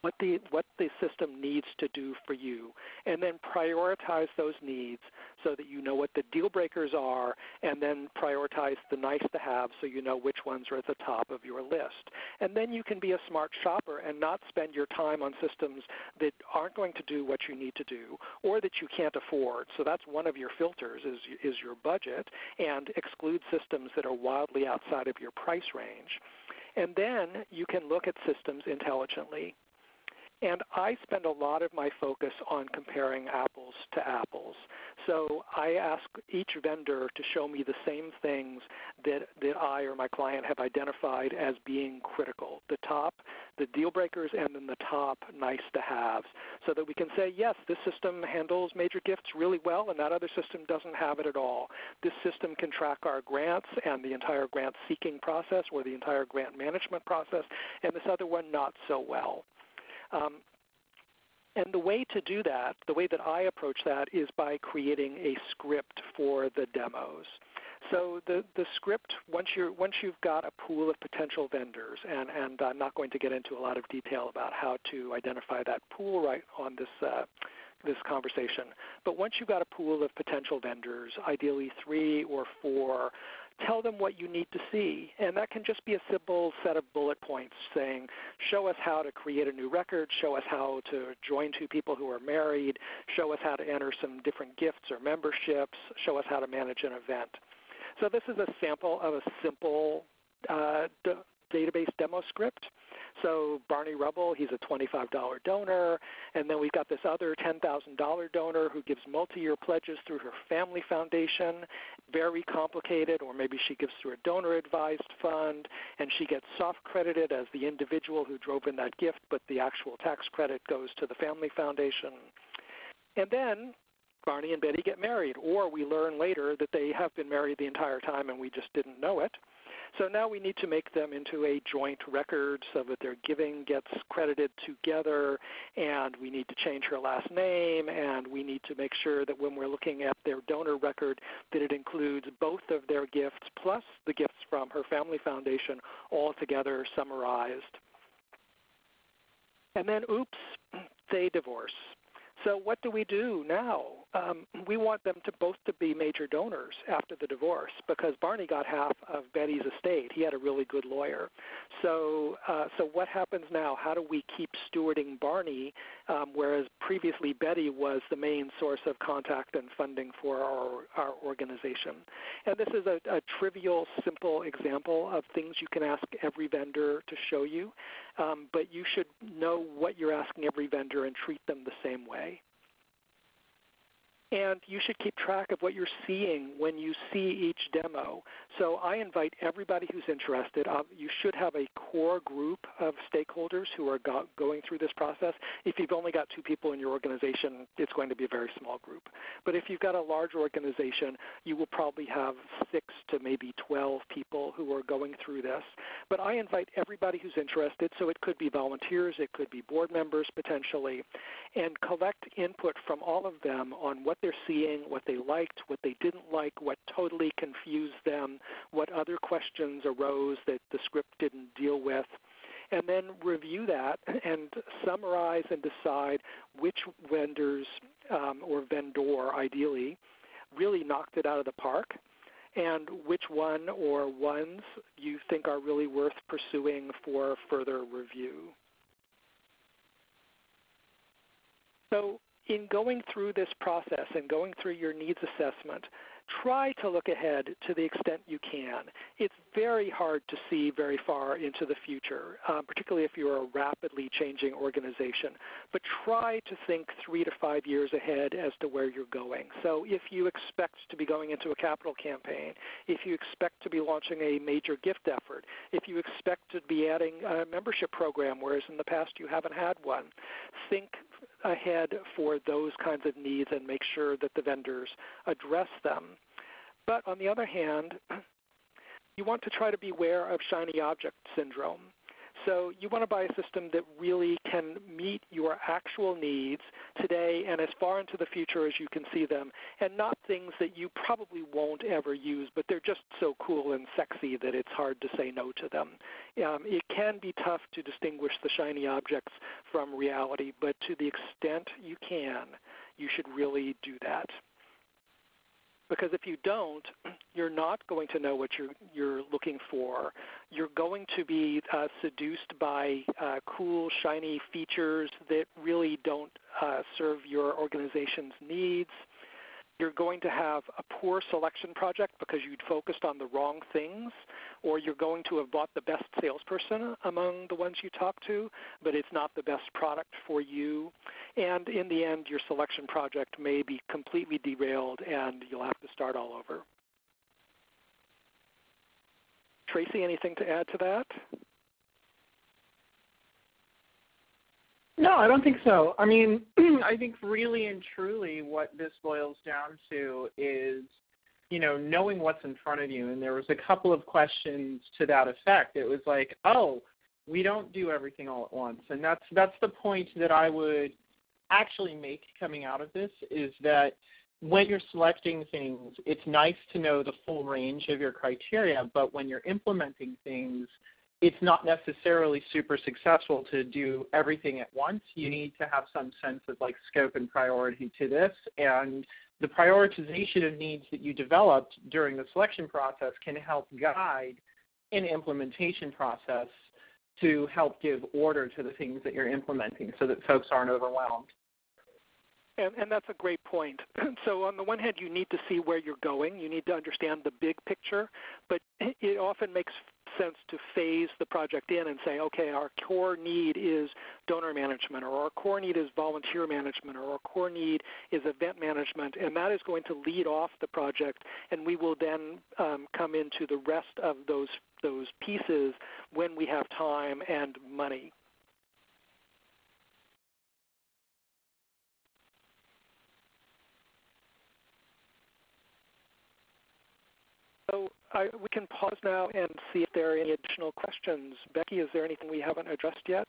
what the what the system needs to do for you. And then prioritize those needs so that you know what the deal breakers are and then prioritize the nice to have so you know which ones are at the top of your list. And then you can be a smart shopper and not spend your time on systems that aren't going to do what you need to do or that you can't afford. So that's one of your filters is is your budget and exclude systems that are wildly outside of your price range. And then you can look at systems intelligently and I spend a lot of my focus on comparing apples to apples. So I ask each vendor to show me the same things that, that I or my client have identified as being critical. The top, the deal breakers, and then the top nice to haves. So that we can say, yes, this system handles major gifts really well, and that other system doesn't have it at all. This system can track our grants and the entire grant seeking process or the entire grant management process, and this other one not so well. Um, and the way to do that, the way that I approach that is by creating a script for the demos. So the, the script, once, you're, once you've got a pool of potential vendors, and, and I'm not going to get into a lot of detail about how to identify that pool right on this, uh, this conversation, but once you've got a pool of potential vendors, ideally three or four, tell them what you need to see. And that can just be a simple set of bullet points saying, show us how to create a new record, show us how to join two people who are married, show us how to enter some different gifts or memberships, show us how to manage an event. So this is a sample of a simple uh, database demo script. So Barney Rubble, he's a $25 donor. And then we've got this other $10,000 donor who gives multi-year pledges through her family foundation. Very complicated, or maybe she gives through a donor-advised fund, and she gets soft credited as the individual who drove in that gift, but the actual tax credit goes to the family foundation. And then Barney and Betty get married, or we learn later that they have been married the entire time and we just didn't know it. So now we need to make them into a joint record so that their giving gets credited together, and we need to change her last name, and we need to make sure that when we're looking at their donor record that it includes both of their gifts plus the gifts from her family foundation all together summarized. And then, oops, *clears throat* they divorce. So what do we do now? Um, we want them to both to be major donors after the divorce because Barney got half of Betty's estate. He had a really good lawyer. So, uh, so what happens now? How do we keep stewarding Barney, um, whereas previously Betty was the main source of contact and funding for our, our organization? And this is a, a trivial, simple example of things you can ask every vendor to show you, um, but you should know what you're asking every vendor and treat them the same way and you should keep track of what you're seeing when you see each demo. So I invite everybody who's interested. Uh, you should have a core group of stakeholders who are go- going through this process. If you've only got two people in your organization, it's going to be a very small group. But if you've got a large organization, you will probably have six to maybe 12 people who are going through this. But I invite everybody who's interested, so it could be volunteers, it could be board members potentially, and collect input from all of them on what they're seeing, what they liked, what they didn't like, what totally confused them, what other questions arose that the script didn't deal with, and then review that and summarize and decide which vendors um, or vendor, ideally, really knocked it out of the park and which one or ones you think are really worth pursuing for further review. So in going through this process and going through your needs assessment, try to look ahead to the extent you can. It's very hard to see very far into the future, um, particularly if you're a rapidly changing organization. But try to think three to five years ahead as to where you're going. So if you expect to be going into a capital campaign, if you expect to be launching a major gift effort, if you expect to be adding a membership program, whereas in the past you haven't had one, think ahead for those kinds of needs and make sure that the vendors address them. But on the other hand, *clears throat* you want to try to beware of shiny object syndrome. So you want to buy a system that really can meet your actual needs today and as far into the future as you can see them, and not things that you probably won't ever use, but they're just so cool and sexy that it's hard to say no to them. Um, it can be tough to distinguish the shiny objects from reality, but to the extent you can, you should really do that because if you don't, *clears throat* you're not going to know what you're, you're looking for. You're going to be uh, seduced by uh, cool, shiny features that really don't uh, serve your organization's needs you're going to have a poor selection project because you'd focused on the wrong things, or you're going to have bought the best salesperson among the ones you talk to, but it's not the best product for you. And in the end, your selection project may be completely derailed and you'll have to start all over. Tracy, anything to add to that? No, I don't think so. I mean, *clears throat* I think really and truly what this boils down to is, you know, knowing what's in front of you. And there was a couple of questions to that effect. It was like, oh, we don't do everything all at once. And that's that's the point that I would actually make coming out of this is that when you're selecting things, it's nice to know the full range of your criteria, but when you're implementing things, it's not necessarily super successful to do everything at once. You need to have some sense of like scope and priority to this. And the prioritization of needs that you developed during the selection process can help guide an implementation process to help give order to the things that you're implementing so that folks aren't overwhelmed. And, and, that's a great point. *clears throat* so on the one hand, you need to see where you're going. You need to understand the big picture, but it often makes sense to phase the project in and say, okay, our core need is donor management, or our core need is volunteer management, or our core need is event management, and that is going to lead off the project, and we will then um, come into the rest of those those pieces when we have time and money. So I, we can pause now and see if there are any additional questions. Becky, is there anything we haven't addressed yet?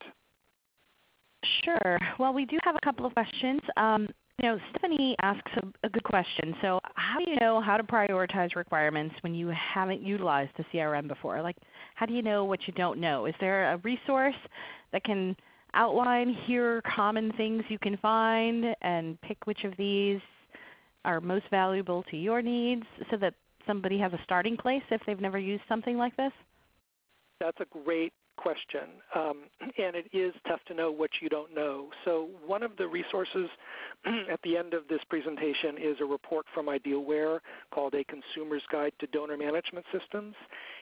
Sure. Well, we do have a couple of questions. Um, you know, Stephanie asks a, a, good question. So, how do you know how to prioritize requirements when you haven't utilized the CRM before? Like, how do you know what you don't know? Is there a resource that can outline here common things you can find and pick which of these are most valuable to your needs so that somebody has a starting place if they've never used something like this? That's a great question, um, *clears throat* and it is tough to know what you don't know. So one of the resources *clears throat* at the end of this presentation is a report from Idealware called A Consumer's Guide to Donor Management Systems,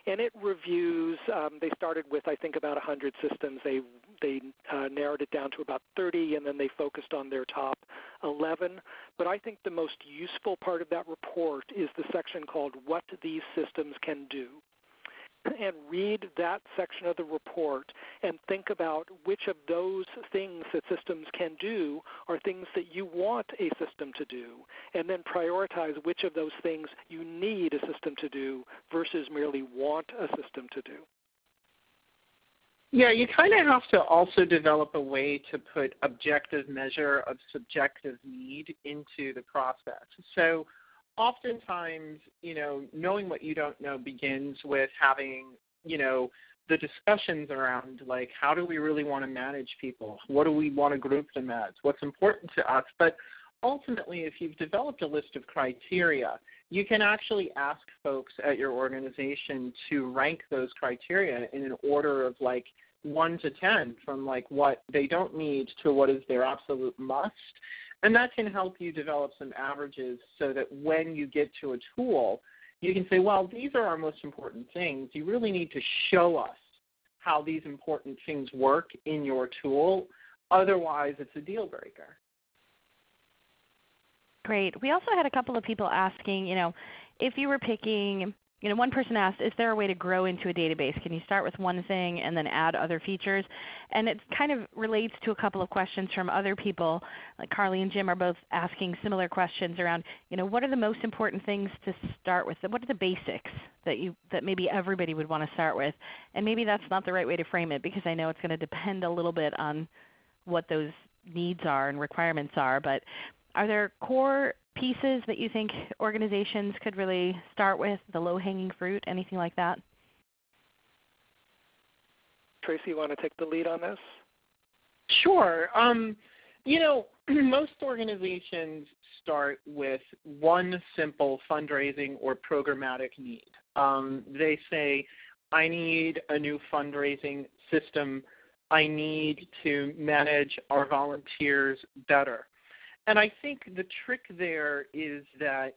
and it reviews. Um, they started with I think about 100 systems. They they uh, narrowed it down to about 30, and then they focused on their top 11. But I think the most useful part of that report is the section called "What These Systems Can Do." And read that section of the report and think about which of those things that systems can do are things that you want a system to do, and then prioritize which of those things you need a system to do versus merely want a system to do. Yeah, you kind of have to also develop a way to put objective measure of subjective need into the process. So oftentimes, you know, knowing what you don't know begins with having, you know, the discussions around like how do we really want to manage people? What do we want to group them as? What's important to us? But ultimately, if you've developed a list of criteria, you can actually ask folks at your organization to rank those criteria in an order of like 1 to 10 from like what they don't need to what is their absolute must and that can help you develop some averages so that when you get to a tool, you can say, well, these are our most important things. You really need to show us how these important things work in your tool. Otherwise, it's a deal breaker. Great. We also had a couple of people asking, you know, if you were picking you know, one person asked, is there a way to grow into a database? Can you start with one thing and then add other features? And it kind of relates to a couple of questions from other people. Like Carly and Jim are both asking similar questions around, you know, what are the most important things to start with? What are the basics that you that maybe everybody would want to start with? And maybe that's not the right way to frame it because I know it's going to depend a little bit on what those needs are and requirements are. But are there core pieces that you think organizations could really start with, the low-hanging fruit, anything like that? Tracy, you want to take the lead on this? Sure. Um, you know, *clears throat* most organizations start with one simple fundraising or programmatic need. Um, they say, I need a new fundraising system. I need to manage our volunteers better. And I think the trick there is that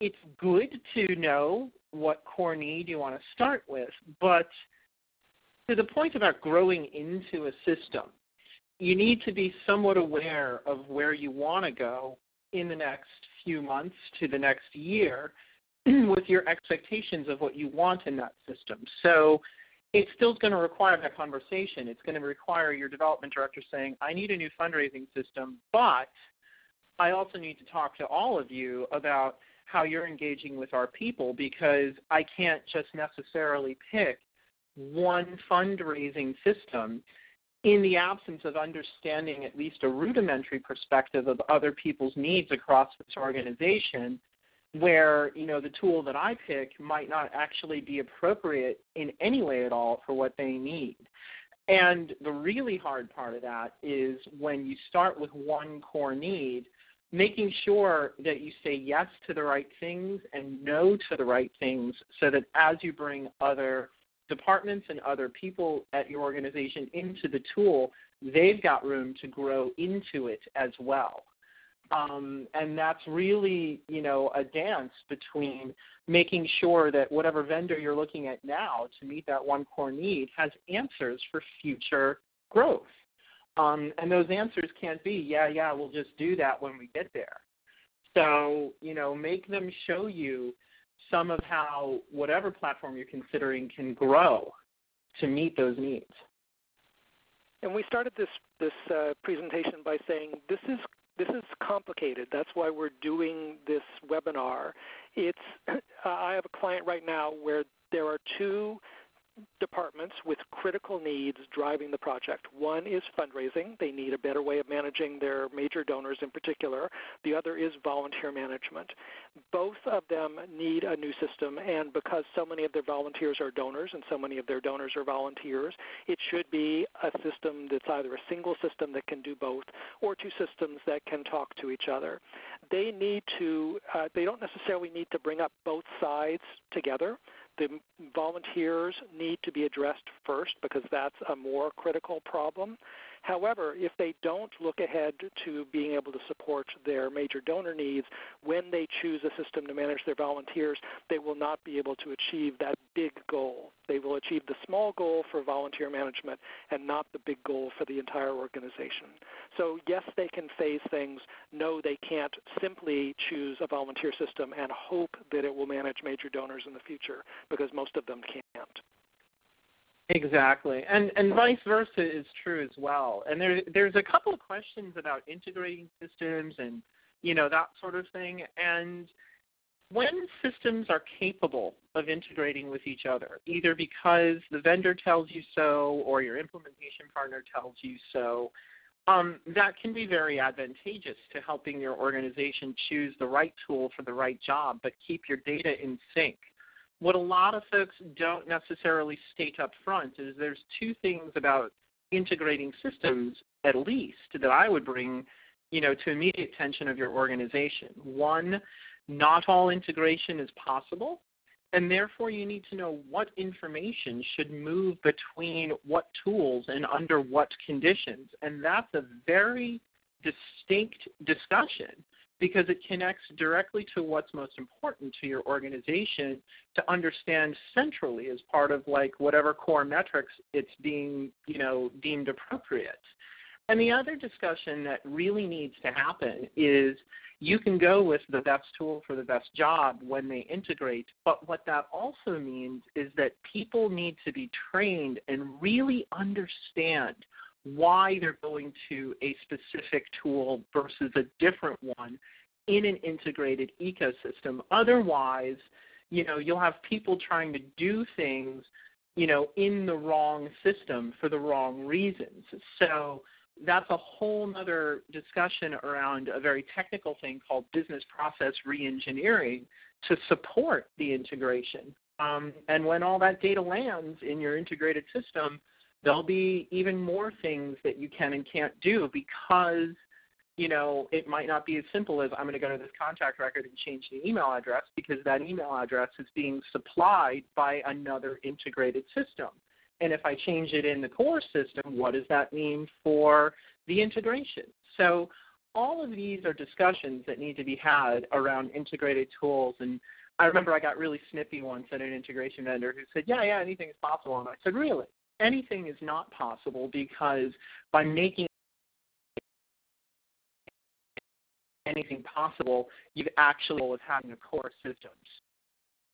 it's good to know what core need you want to start with, but to the point about growing into a system, you need to be somewhat aware of where you want to go in the next few months to the next year *clears throat* with your expectations of what you want in that system. So it's still going to require that conversation. It's going to require your development director saying, I need a new fundraising system, but I also need to talk to all of you about how you're engaging with our people because I can't just necessarily pick one fundraising system in the absence of understanding at least a rudimentary perspective of other people's needs across this organization, where you know the tool that I pick might not actually be appropriate in any way at all for what they need. And the really hard part of that is when you start with one core need, making sure that you say yes to the right things and no to the right things so that as you bring other departments and other people at your organization into the tool, they've got room to grow into it as well. Um, and that's really, you know, a dance between making sure that whatever vendor you're looking at now to meet that one core need has answers for future growth. Um, and those answers can't be, yeah, yeah, we'll just do that when we get there. So, you know, make them show you some of how whatever platform you're considering can grow to meet those needs. And we started this this uh, presentation by saying this is this is complicated. That's why we're doing this webinar. It's *clears throat* I have a client right now where there are two departments with critical needs driving the project. One is fundraising. They need a better way of managing their major donors in particular. The other is volunteer management. Both of them need a new system, and because so many of their volunteers are donors and so many of their donors are volunteers, it should be a system that's either a single system that can do both or two systems that can talk to each other. They need to, uh, they don't necessarily need to bring up both sides together the volunteers need to be addressed first because that's a more critical problem. However, if they don't look ahead to being able to support their major donor needs, when they choose a system to manage their volunteers, they will not be able to achieve that big goal. They will achieve the small goal for volunteer management and not the big goal for the entire organization. So yes, they can phase things. No, they can't simply choose a volunteer system and hope that it will manage major donors in the future because most of them can't. Exactly, and and vice versa is true as well. And there there's a couple of questions about integrating systems and you know that sort of thing. And when systems are capable of integrating with each other, either because the vendor tells you so or your implementation partner tells you so, um, that can be very advantageous to helping your organization choose the right tool for the right job, but keep your data in sync what a lot of folks don't necessarily state up front is there's two things about integrating systems at least that I would bring you know to immediate attention of your organization. One, not all integration is possible and therefore you need to know what information should move between what tools and under what conditions. And that's a very distinct discussion because it connects directly to what's most important to your organization to understand centrally as part of like whatever core metrics it's being you know deemed appropriate. And the other discussion that really needs to happen is you can go with the best tool for the best job when they integrate, but what that also means is that people need to be trained and really understand why they're going to a specific tool versus a different one in an integrated ecosystem. Otherwise, you know, you'll have people trying to do things, you know, in the wrong system for the wrong reasons. So that's a whole other discussion around a very technical thing called business process reengineering to support the integration. Um, and when all that data lands in your integrated system, there'll be even more things that you can and can't do because you know, it might not be as simple as I'm going to go to this contact record and change the email address because that email address is being supplied by another integrated system. And if I change it in the core system, what does that mean for the integration? So all of these are discussions that need to be had around integrated tools and I remember I got really snippy once at an integration vendor who said, Yeah, yeah, anything is possible. And I said, Really? Anything is not possible because by making anything possible, you've actually with having a core systems.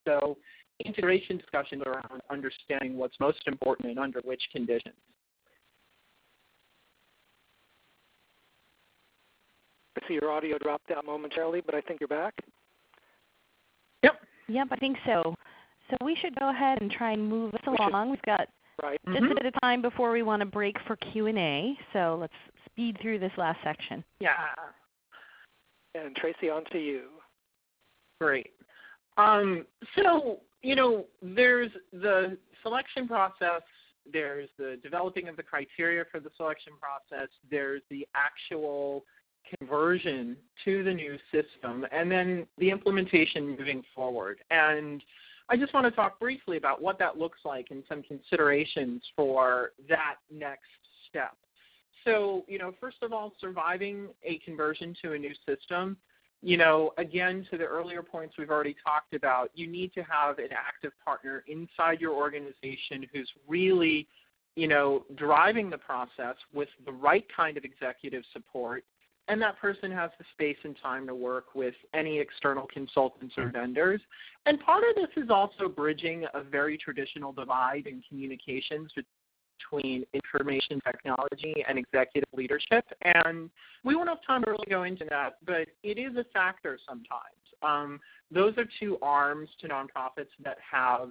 So integration discussions around understanding what's most important and under which conditions. I see your audio dropped out momentarily, but I think you're back. Yep. Yep, I think so. So we should go ahead and try and move us along. We've got Right. Just Mhm. a bit of time before we want to break for Q&A, so let's speed through this last section. Yeah. And Tracy, on to you. Great. Um, so, you know, there's the selection process, there's the developing of the criteria for the selection process, there's the actual conversion to the new system, and then the implementation moving forward. And I just want to talk briefly about what that looks like and some considerations for that next step. So, you know, first of all, surviving a conversion to a new system you know, again, to the earlier points we've already talked about, you need to have an active partner inside your organization who's really, you know, driving the process with the right kind of executive support. And that person has the space and time to work with any external consultants or vendors. And part of this is also bridging a very traditional divide in communications between information technology and executive leadership. And we won't have time to really go into that, but it is a factor sometimes. Um, those are two arms to nonprofits that have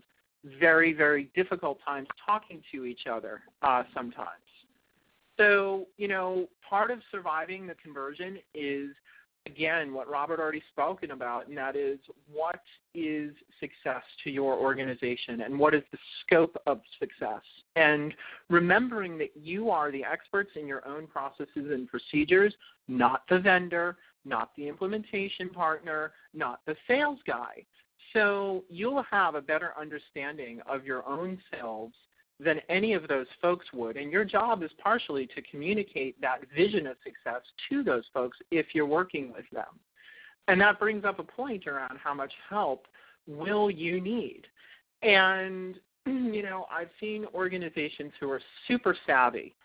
very, very difficult times talking to each other uh, sometimes. So, you know, part of surviving the conversion is again what Robert already spoken about, and that is what is success to your organization and what is the scope of success. And remembering that you are the experts in your own processes and procedures, not the vendor, not the implementation partner, not the sales guy. So you'll have a better understanding of your own selves than any of those folks would. And your job is partially to communicate that vision of success to those folks if you're working with them. And that brings up a point around how much help will you need. And, *clears throat* you know, I've seen organizations who are super savvy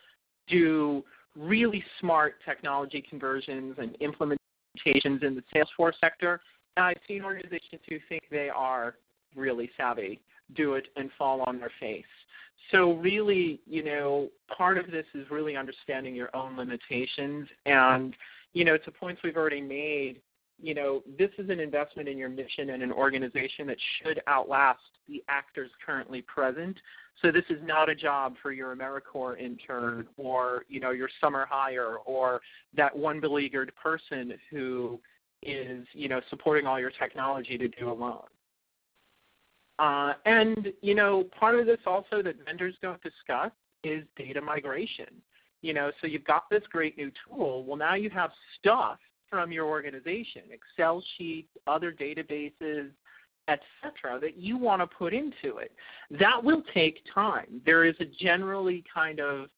do really smart technology conversions and implementations in the Salesforce sector. And I've seen organizations who think they are really savvy do it and fall on their face. So really, you know, part of this is really understanding your own limitations and, you know, to points we've already made, you know, this is an investment in your mission and an organization that should outlast the actors currently present. So this is not a job for your AmeriCorps intern or, you know, your summer hire or that one beleaguered person who is, you know, supporting all your technology to do alone. Uh, and you know, part of this also that vendors don't discuss is data migration. You know, so you've got this great new tool. Well, now you have stuff from your organization, Excel sheets, other databases, etc., that you want to put into it. That will take time. There is a generally kind of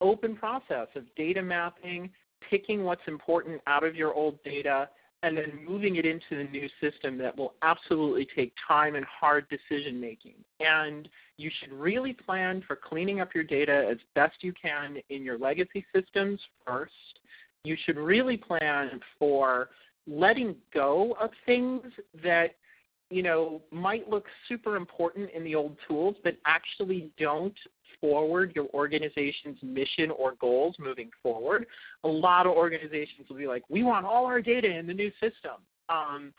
open process of data mapping, picking what's important out of your old data, and then moving it into the new system that will absolutely take time and hard decision making. And you should really plan for cleaning up your data as best you can in your legacy systems first. You should really plan for letting go of things that you know might look super important in the old tools but actually don't forward your organization's mission or goals moving forward. A lot of organizations will be like, we want all our data in the new system. Um,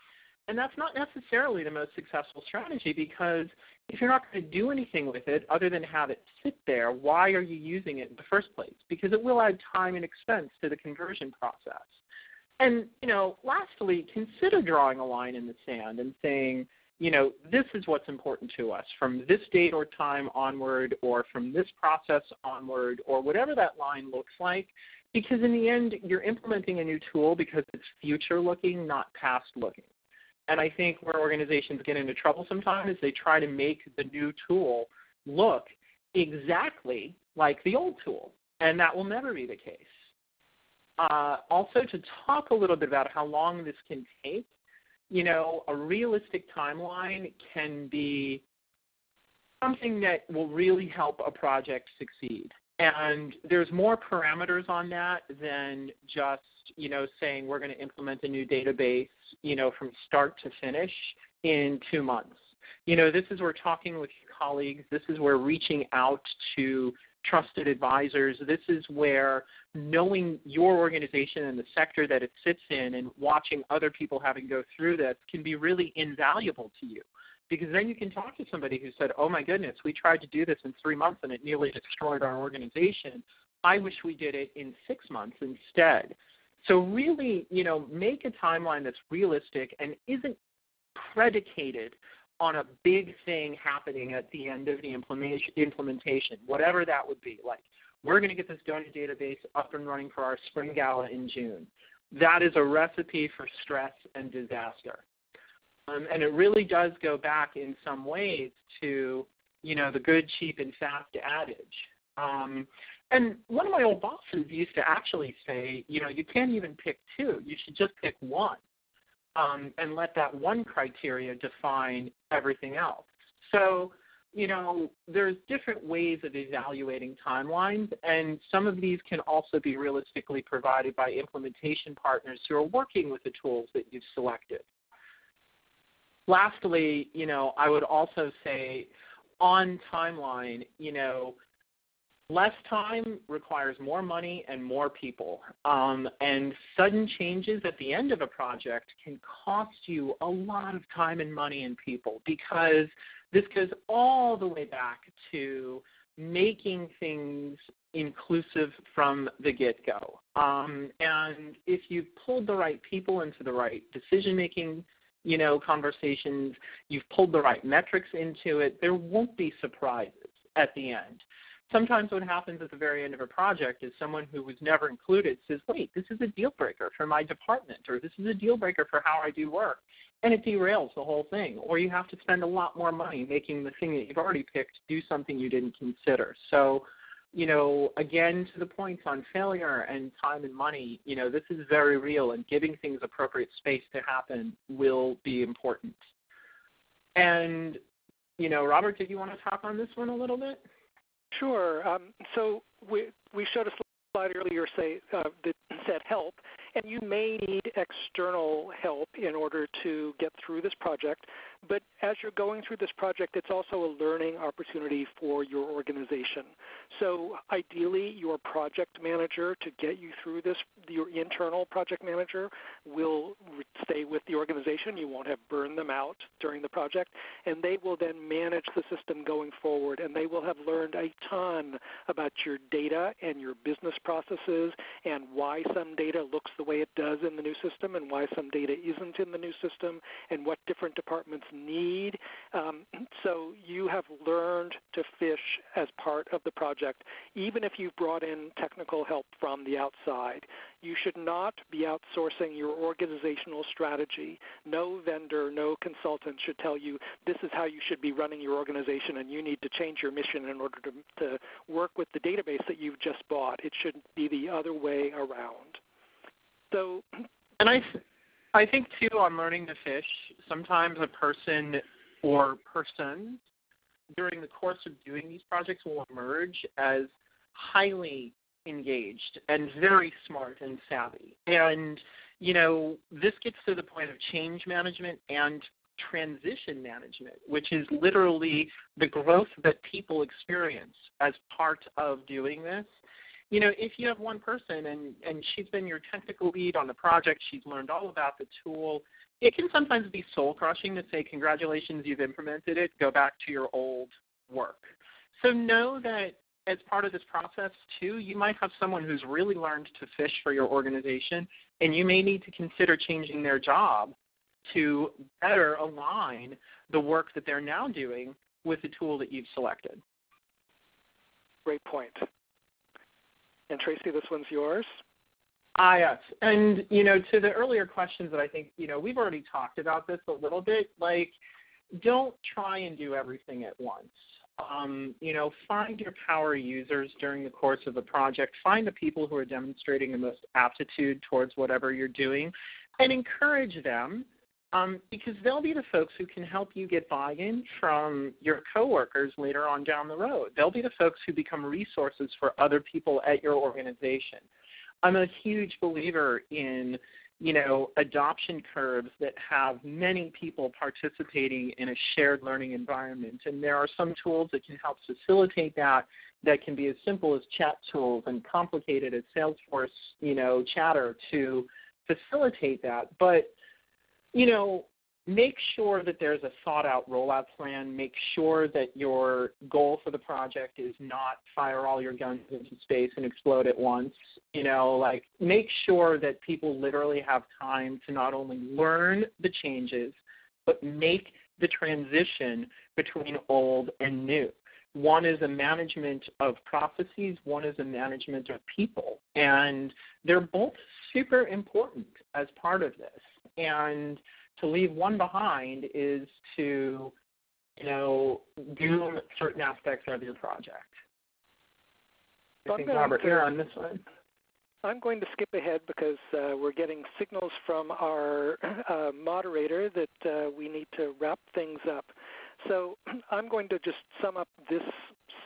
and that's not necessarily the most successful strategy because if you're not going to do anything with it other than have it sit there, why are you using it in the first place? Because it will add time and expense to the conversion process. And, you know, lastly, consider drawing a line in the sand and saying, you know, this is what's important to us from this date or time onward or from this process onward or whatever that line looks like. Because in the end, you're implementing a new tool because it's future looking, not past looking. And I think where organizations get into trouble sometimes is they try to make the new tool look exactly like the old tool. And that will never be the case. Uh, also, to talk a little bit about how long this can take, you know, a realistic timeline can be something that will really help a project succeed. And there's more parameters on that than just, you know, saying we're going to implement a new database, you know, from start to finish in two months. You know, this is where talking with your colleagues, this is where reaching out to trusted advisors. This is where knowing your organization and the sector that it sits in and watching other people having go through this can be really invaluable to you because then you can talk to somebody who said, "Oh my goodness, we tried to do this in three months and it nearly destroyed our organization. I wish we did it in six months instead." So really, you know, make a timeline that's realistic and isn't predicated on a big thing happening at the end of the implementation, whatever that would be. Like, we're going to get this donor database up and running for our spring gala in June. That is a recipe for stress and disaster. Um, and it really does go back in some ways to, you know, the good, cheap, and fast adage. Um, and one of my old bosses used to actually say, you know, you can't even pick two. You should just pick one um, and let that one criteria define everything else. So, you know, there's different ways of evaluating timelines, and some of these can also be realistically provided by implementation partners who are working with the tools that you've selected. Lastly, you know, I would also say on timeline, you know, less time requires more money and more people. Um, and sudden changes at the end of a project can cost you a lot of time and money and people because this goes all the way back to making things inclusive from the get-go. Um, and if you've pulled the right people into the right decision-making you know, conversations, you've pulled the right metrics into it, there won't be surprises at the end sometimes what happens at the very end of a project is someone who was never included says, wait, this is a deal breaker for my department, or this is a deal breaker for how I do work. And it derails the whole thing. Or you have to spend a lot more money making the thing that you've already picked do something you didn't consider. So, you know, again, to the points on failure and time and money, you know, this is very real, and giving things appropriate space to happen will be important. And, you know, Robert, did you want to talk on this one a little bit? Sure. Um, so we, we showed a slide earlier say, uh, that said help, and you may need external help in order to get through this project. But as you're going through this project, it's also a learning opportunity for your organization. So ideally, your project manager to get you through this, your internal project manager will stay with the organization. You won't have burned them out during the project. And they will then manage the system going forward. And they will have learned a ton about your data and your business processes and why some data looks the way it does in the new system and why some data isn't in the new system and what different departments need. Um, so you have learned to fish as part of the project, even if you've brought in technical help from the outside. You should not be outsourcing your organizational strategy. No vendor, no consultant should tell you this is how you should be running your organization and you need to change your mission in order to, to work with the database that you've just bought. It should be the other way around. So, and I, I think too on learning to fish, sometimes a person or persons during the course of doing these projects will emerge as highly engaged and very smart and savvy. And, you know, this gets to the point of change management and transition management, which is literally the growth that people experience as part of doing this you know, if you have one person and, and she's been your technical lead on the project, she's learned all about the tool, it can sometimes be soul crushing to say, congratulations, you've implemented it, go back to your old work. So know that as part of this process too, you might have someone who's really learned to fish for your organization and you may need to consider changing their job to better align the work that they're now doing with the tool that you've selected. Great point. And Tracy, this one's yours. Ah, yes. And, you know, to the earlier questions that I think, you know, we've already talked about this a little bit. Like, don't try and do everything at once. Um, you know, find your power users during the course of the project. Find the people who are demonstrating the most aptitude towards whatever you're doing and encourage them um, because they'll be the folks who can help you get buy-in from your coworkers later on down the road. They'll be the folks who become resources for other people at your organization. I'm a huge believer in you know, adoption curves that have many people participating in a shared learning environment. And there are some tools that can help facilitate that that can be as simple as chat tools and complicated as Salesforce, you know, chatter to facilitate that. But you know, make sure that there's a thought out rollout plan. Make sure that your goal for the project is not fire all your guns into space and explode at once. You know, like make sure that people literally have time to not only learn the changes, but make the transition between old and new. One is a management of processes, one is a management of people. And they're both super important as part of this. And to leave one behind is to, you know, do certain aspects of your project. I think Robert here on this one. I'm going to skip ahead because uh, we're getting signals from our *clears throat* uh, moderator that uh, we need to wrap things up. So *clears throat* I'm going to just sum up this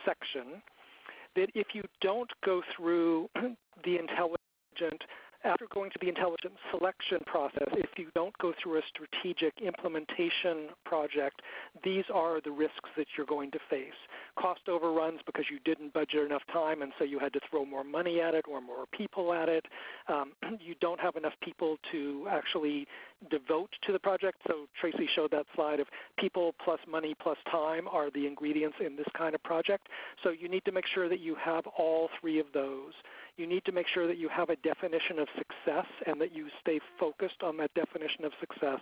section that if you don't go through *clears throat* the intelligent after going through the intelligent selection process, if you don't go through a strategic implementation project, these are the risks that you're going to face. Cost overruns because you didn't budget enough time and so you had to throw more money at it or more people at it. Um, *clears throat* you don't have enough people to actually devote to the project. So Tracy showed that slide of people plus money plus time are the ingredients in this kind of project. So you need to make sure that you have all three of those you need to make sure that you have a definition of success and that you stay focused on that definition of success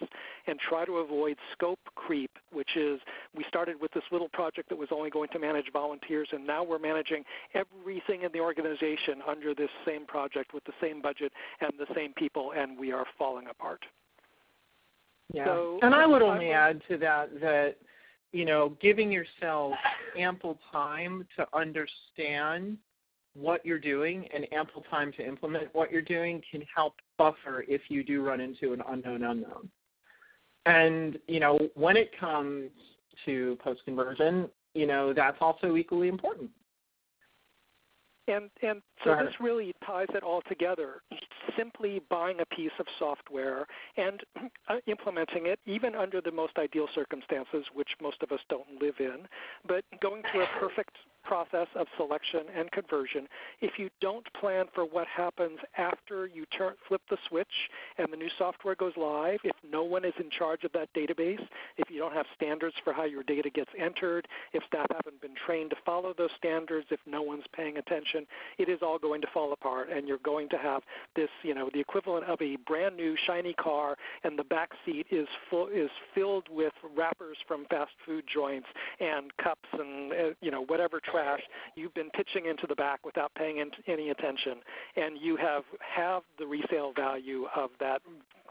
and try to avoid scope creep, which is we started with this little project that was only going to manage volunteers and now we're managing everything in the organization under this same project with the same budget and the same people and we are falling apart. Yeah. So, and I would only add to that that you know, giving yourself ample time to understand what you're doing and ample time to implement what you're doing can help buffer if you do run into an unknown unknown. And you know, when it comes to post conversion, you know, that's also equally important. And and so this really ties it all together. Simply buying a piece of software and *clears throat* uh, implementing it, even under the most ideal circumstances, which most of us don't live in, but going through a *sighs* perfect process of selection and conversion. If you don't plan for what happens after you turn, flip the switch and the new software goes live, if no one is in charge of that database, if you don't have standards for how your data gets entered, if staff haven't been trained to follow those standards, if no one's paying attention, it is all going to fall apart and you're going to have this, you know, the equivalent of a brand new shiny car and the back seat is full is filled with wrappers from fast food joints and cups and uh, you know whatever trash, you've been pitching into the back without paying any attention, and you have have the resale value of that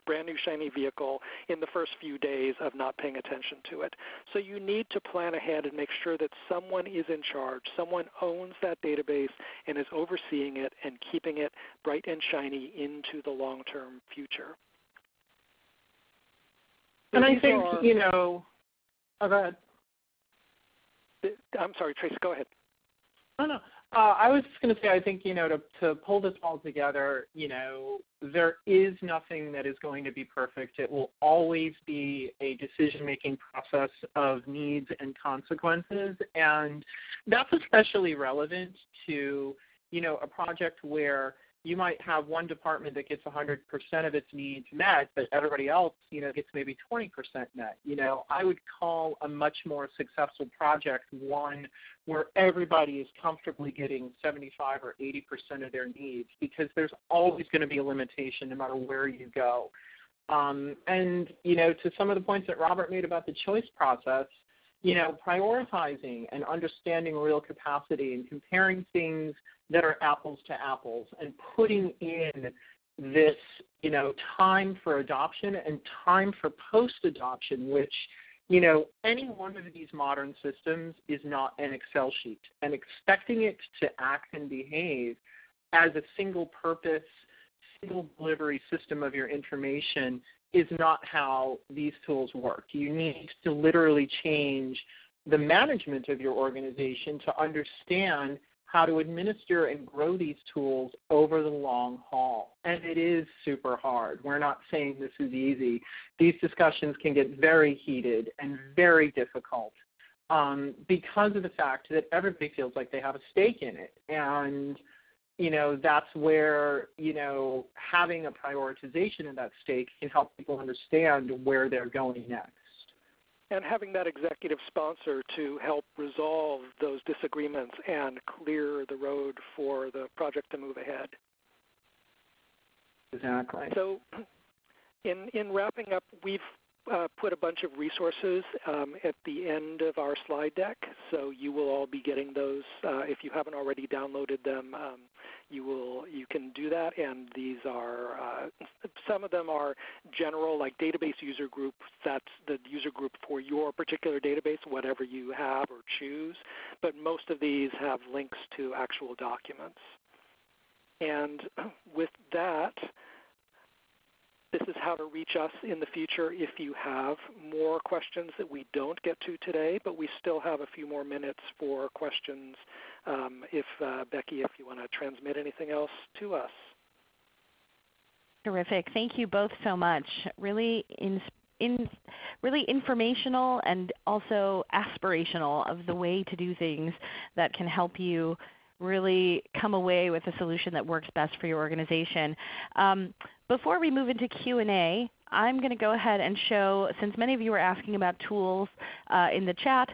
brand new shiny vehicle in the first few days of not paying attention to it. So you need to plan ahead and make sure that someone is in charge, someone owns that database and is overseeing it and keeping it bright and shiny into the long-term future. And I think, are, you know, oh, go ahead. I'm sorry, Tracy, go ahead. No, no. Uh, I was just going to say, I think you know, to to pull this all together, you know, there is nothing that is going to be perfect. It will always be a decision-making process of needs and consequences, and that's especially relevant to you know a project where you might have one department that gets 100% of its needs met, but everybody else, you know, gets maybe 20% met. You know, I would call a much more successful project one where everybody is comfortably getting 75 or 80% of their needs because there's always going to be a limitation no matter where you go. Um, and, you know, to some of the points that Robert made about the choice process, you know, prioritizing and understanding real capacity and comparing things that are apples to apples and putting in this, you know, time for adoption and time for post-adoption, which, you know, any one of these modern systems is not an Excel sheet. And expecting it to act and behave as a single purpose, single delivery system of your information is not how these tools work. You need to literally change the management of your organization to understand how to administer and grow these tools over the long haul. And it is super hard. We're not saying this is easy. These discussions can get very heated and very difficult um, because of the fact that everybody feels like they have a stake in it. And you know, that's where, you know, having a prioritization in that stake can help people understand where they're going next. And having that executive sponsor to help resolve those disagreements and clear the road for the project to move ahead. Exactly. So, *clears throat* in, in wrapping up, we've uh, put a bunch of resources um, at the end of our slide deck, so you will all be getting those. Uh, if you haven't already downloaded them, um, you will you can do that. And these are uh, some of them are general, like database user group. That's the user group for your particular database, whatever you have or choose. But most of these have links to actual documents. And *clears throat* with that, this is how to reach us in the future if you have more questions that we don't get to today, but we still have a few more minutes for questions. Um, if uh, Becky, if you want to transmit anything else to us. Terrific. Thank you both so much. Really in, in, really informational and also aspirational of the way to do things that can help you really come away with a solution that works best for your organization. Um, before we move into Q&A, I'm going to go ahead and show, since many of you are asking about tools uh, in the chat,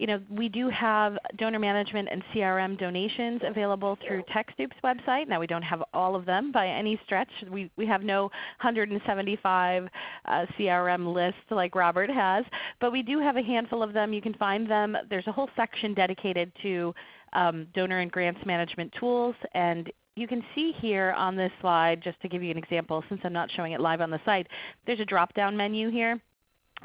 you know, we do have donor management and CRM donations available through TechSoup's website. Now we don't have all of them by any stretch. We, we have no 175 uh, CRM list like Robert has, but we do have a handful of them. You can find them. There's a whole section dedicated to um, donor and grants management tools. And you can see here on this slide, just to give you an example, since I'm not showing it live on the site, there's a drop-down menu here.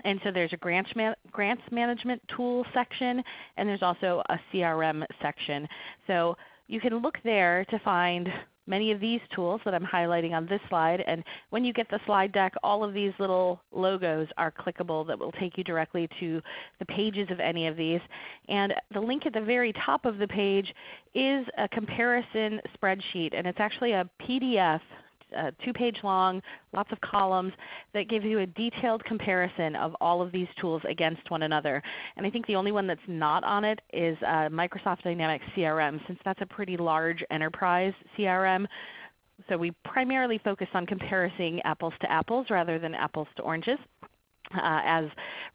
And so there's a grants, man grants management tool section, and there's also a CRM section. So you can look there to find many of these tools that I'm highlighting on this slide. And when you get the slide deck, all of these little logos are clickable that will take you directly to the pages of any of these. And the link at the very top of the page is a comparison spreadsheet. And it's actually a PDF uh, two-page long, lots of columns that gives you a detailed comparison of all of these tools against one another. And I think the only one that's not on it is uh, Microsoft Dynamics CRM since that's a pretty large enterprise CRM. So we primarily focus on comparing apples to apples rather than apples to oranges. Uh, as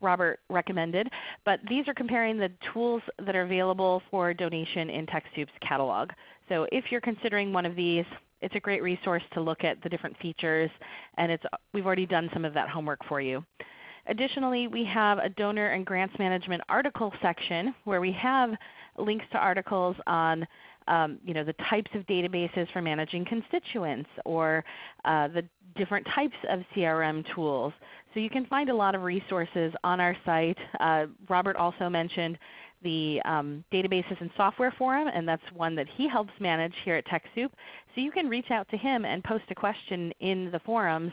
Robert recommended. But these are comparing the tools that are available for donation in TechSoup's catalog. So if you're considering one of these, it's a great resource to look at the different features, and it's, we've already done some of that homework for you. Additionally, we have a donor and grants management article section where we have links to articles on um, you know, the types of databases for managing constituents or uh, the different types of CRM tools. So you can find a lot of resources on our site. Uh, Robert also mentioned the um, Databases and Software Forum, and that's one that he helps manage here at TechSoup. So you can reach out to him and post a question in the forums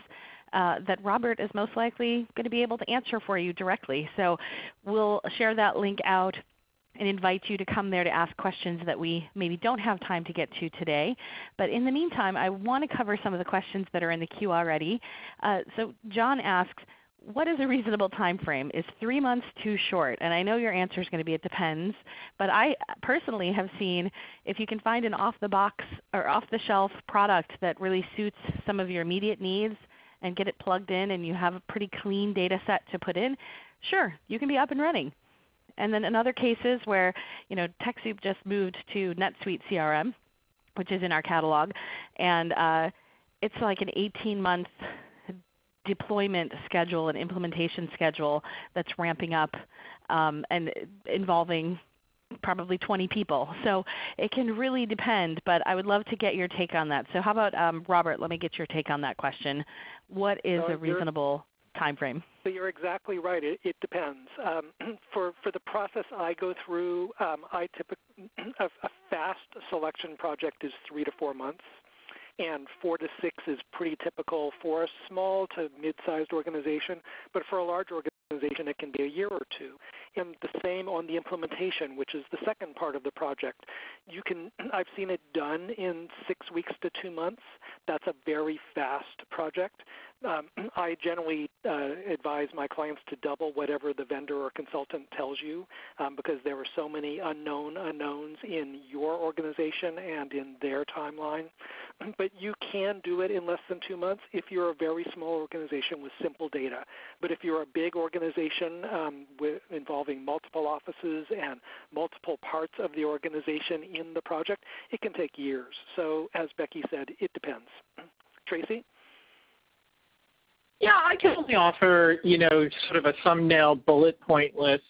uh, that Robert is most likely going to be able to answer for you directly. So we'll share that link out and invite you to come there to ask questions that we maybe don't have time to get to today. But in the meantime, I want to cover some of the questions that are in the queue already. Uh, so John asks, what is a reasonable time frame? Is three months too short? And I know your answer is going to be it depends, but I personally have seen if you can find an off-the-box or off-the-shelf product that really suits some of your immediate needs and get it plugged in and you have a pretty clean data set to put in, sure, you can be up and running. And then in other cases where you know, TechSoup just moved to NetSuite CRM, which is in our catalog, and uh, it's like an 18-month deployment schedule and implementation schedule that's ramping up um, and involving probably 20 people. So it can really depend, but I would love to get your take on that. So how about um, Robert, let me get your take on that question. What is a reasonable time frame? So you're exactly right. It, it depends. Um, *clears throat* for for the process I go through, um, I typically *clears throat* a, a, fast selection project is three to four months and four to six is pretty typical for a small to mid-sized organization. But for a large organization, it can be a year or two. And the same on the implementation, which is the second part of the project. You can, *clears throat* I've seen it done in six weeks to two months. That's a very fast project. Um, *clears throat* I generally uh, advise my clients to double whatever the vendor or consultant tells you um, because there are so many unknown unknowns in your organization and in their timeline. *clears throat* But you can do it in less than two months if you're a very small organization with simple data. But if you're a big organization um, with, multiple offices and multiple parts of the organization in the project, it can take years. So as Becky said, it depends. Tracy? Yeah, I can only offer, you know, sort of a thumbnail bullet point list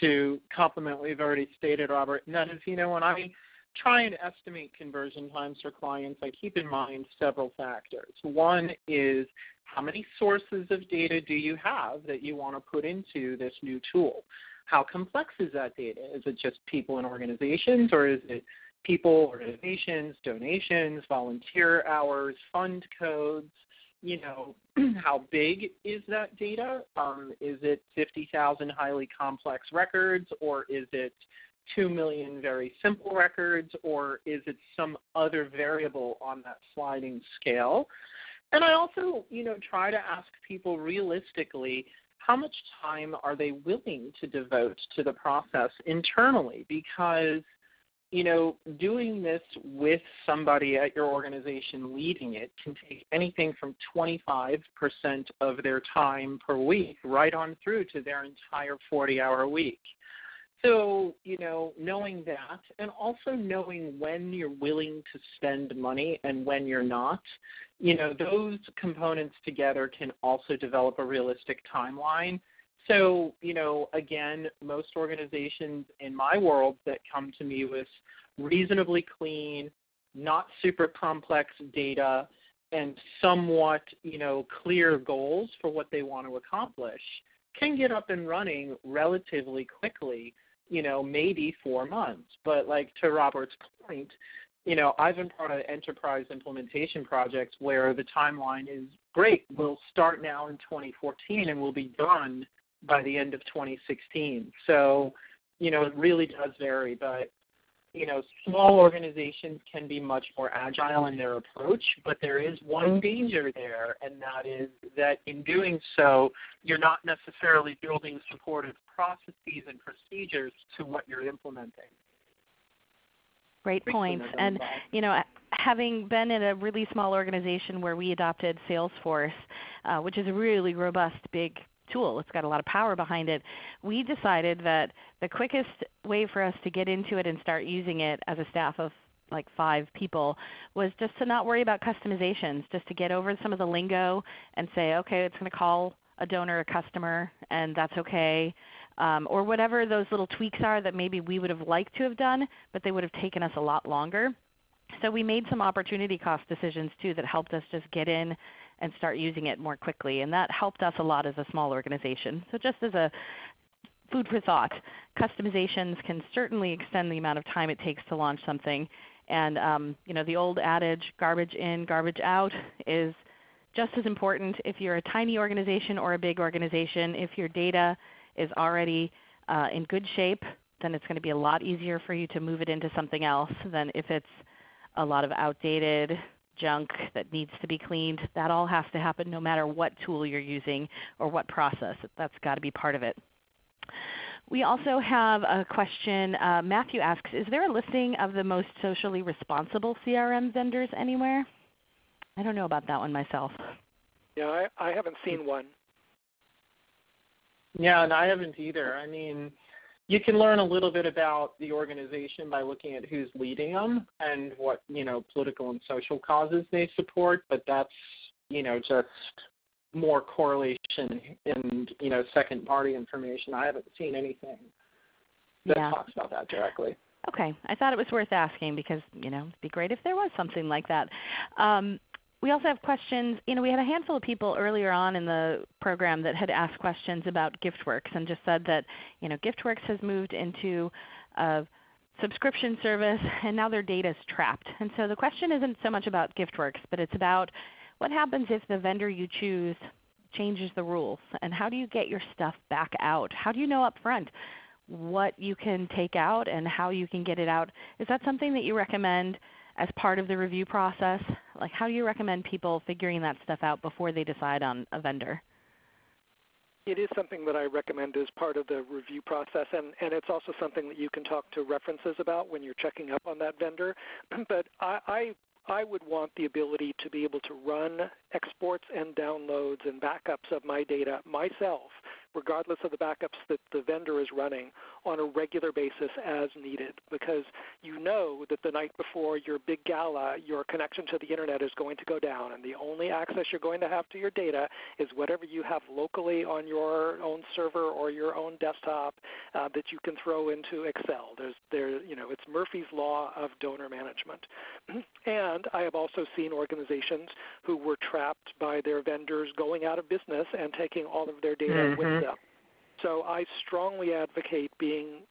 to complement what we've already stated, Robert. And that is, you know, when I try and estimate conversion times for clients, I keep in mind several factors. One is how many sources of data do you have that you want to put into this new tool? How complex is that data? Is it just people and organizations, or is it people, organizations, donations, volunteer hours, fund codes? you know, *clears throat* how big is that data? Um, is it 50,000 highly complex records, or is it 2 million very simple records, or is it some other variable on that sliding scale? And I also, you know, try to ask people realistically how much time are they willing to devote to the process internally because you know, doing this with somebody at your organization leading it can take anything from 25% of their time per week right on through to their entire 40 hour week. So, you know, knowing that and also knowing when you're willing to spend money and when you're not, you know, those components together can also develop a realistic timeline. So, you know, again, most organizations in my world that come to me with reasonably clean, not super complex data and somewhat, you know, clear goals for what they want to accomplish can get up and running relatively quickly, you know, maybe 4 months. But like to Robert's point, you know, I've been part of enterprise implementation projects where the timeline is great. We'll start now in 2014 and we'll be done by the end of 2016. So, you know, it really does vary, but you know, small organizations can be much more agile in their approach, but there is one danger there, and that is that in doing so, you're not necessarily building supportive processes and procedures to what you're implementing. Great points. And you know, having been in a really small organization where we adopted Salesforce, uh, which is a really robust, big tool. It's got a lot of power behind it. We decided that the quickest way for us to get into it and start using it as a staff of like five people was just to not worry about customizations, just to get over some of the lingo and say, okay, it's going to call a donor a customer and that's okay. Um, or whatever those little tweaks are that maybe we would have liked to have done, but they would have taken us a lot longer. So we made some opportunity cost decisions too that helped us just get in and start using it more quickly. And that helped us a lot as a small organization. So just as a food for thought, customizations can certainly extend the amount of time it takes to launch something. And um, you know, the old adage, garbage in, garbage out, is just as important if you're a tiny organization or a big organization. If your data is already uh, in good shape, then it's going to be a lot easier for you to move it into something else than if it's a lot of outdated junk that needs to be cleaned. That all has to happen no matter what tool you're using or what process. That's got to be part of it. We also have a question. Uh, Matthew asks, is there a listing of the most socially responsible CRM vendors anywhere? I don't know about that one myself. Yeah, I, I haven't seen one. Yeah, and I haven't either. I mean, you can learn a little bit about the organization by looking at who's leading them and what you know political and social causes they support but that's you know just more correlation and you know second party information. I haven't seen anything that yeah. talks about that directly. Okay. I thought it was worth asking because you know it'd be great if there was something like that. Um, we also have questions. You know, we had a handful of people earlier on in the program that had asked questions about GiftWorks and just said that you know, GiftWorks has moved into a subscription service *laughs* and now their data is trapped. And so the question isn't so much about GiftWorks, but it's about what happens if the vendor you choose changes the rules and how do you get your stuff back out? How do you know up front what you can take out and how you can get it out. Is that something that you recommend as part of the review process? Like how do you recommend people figuring that stuff out before they decide on a vendor? It is something that I recommend as part of the review process, and, and it's also something that you can talk to references about when you're checking up on that vendor. *clears throat* but I, I I would want the ability to be able to run exports and downloads and backups of my data myself regardless of the backups that the vendor is running on a regular basis as needed because you know that the night before your big gala, your connection to the internet is going to go down and the only access you're going to have to your data is whatever you have locally on your own server or your own desktop uh, that you can throw into Excel. There's, there, you know, it's Murphy's Law of donor management. *clears throat* and I have also seen organizations who were trapped by their vendors going out of business and taking all of their data mm-hmm. with them. So I strongly advocate being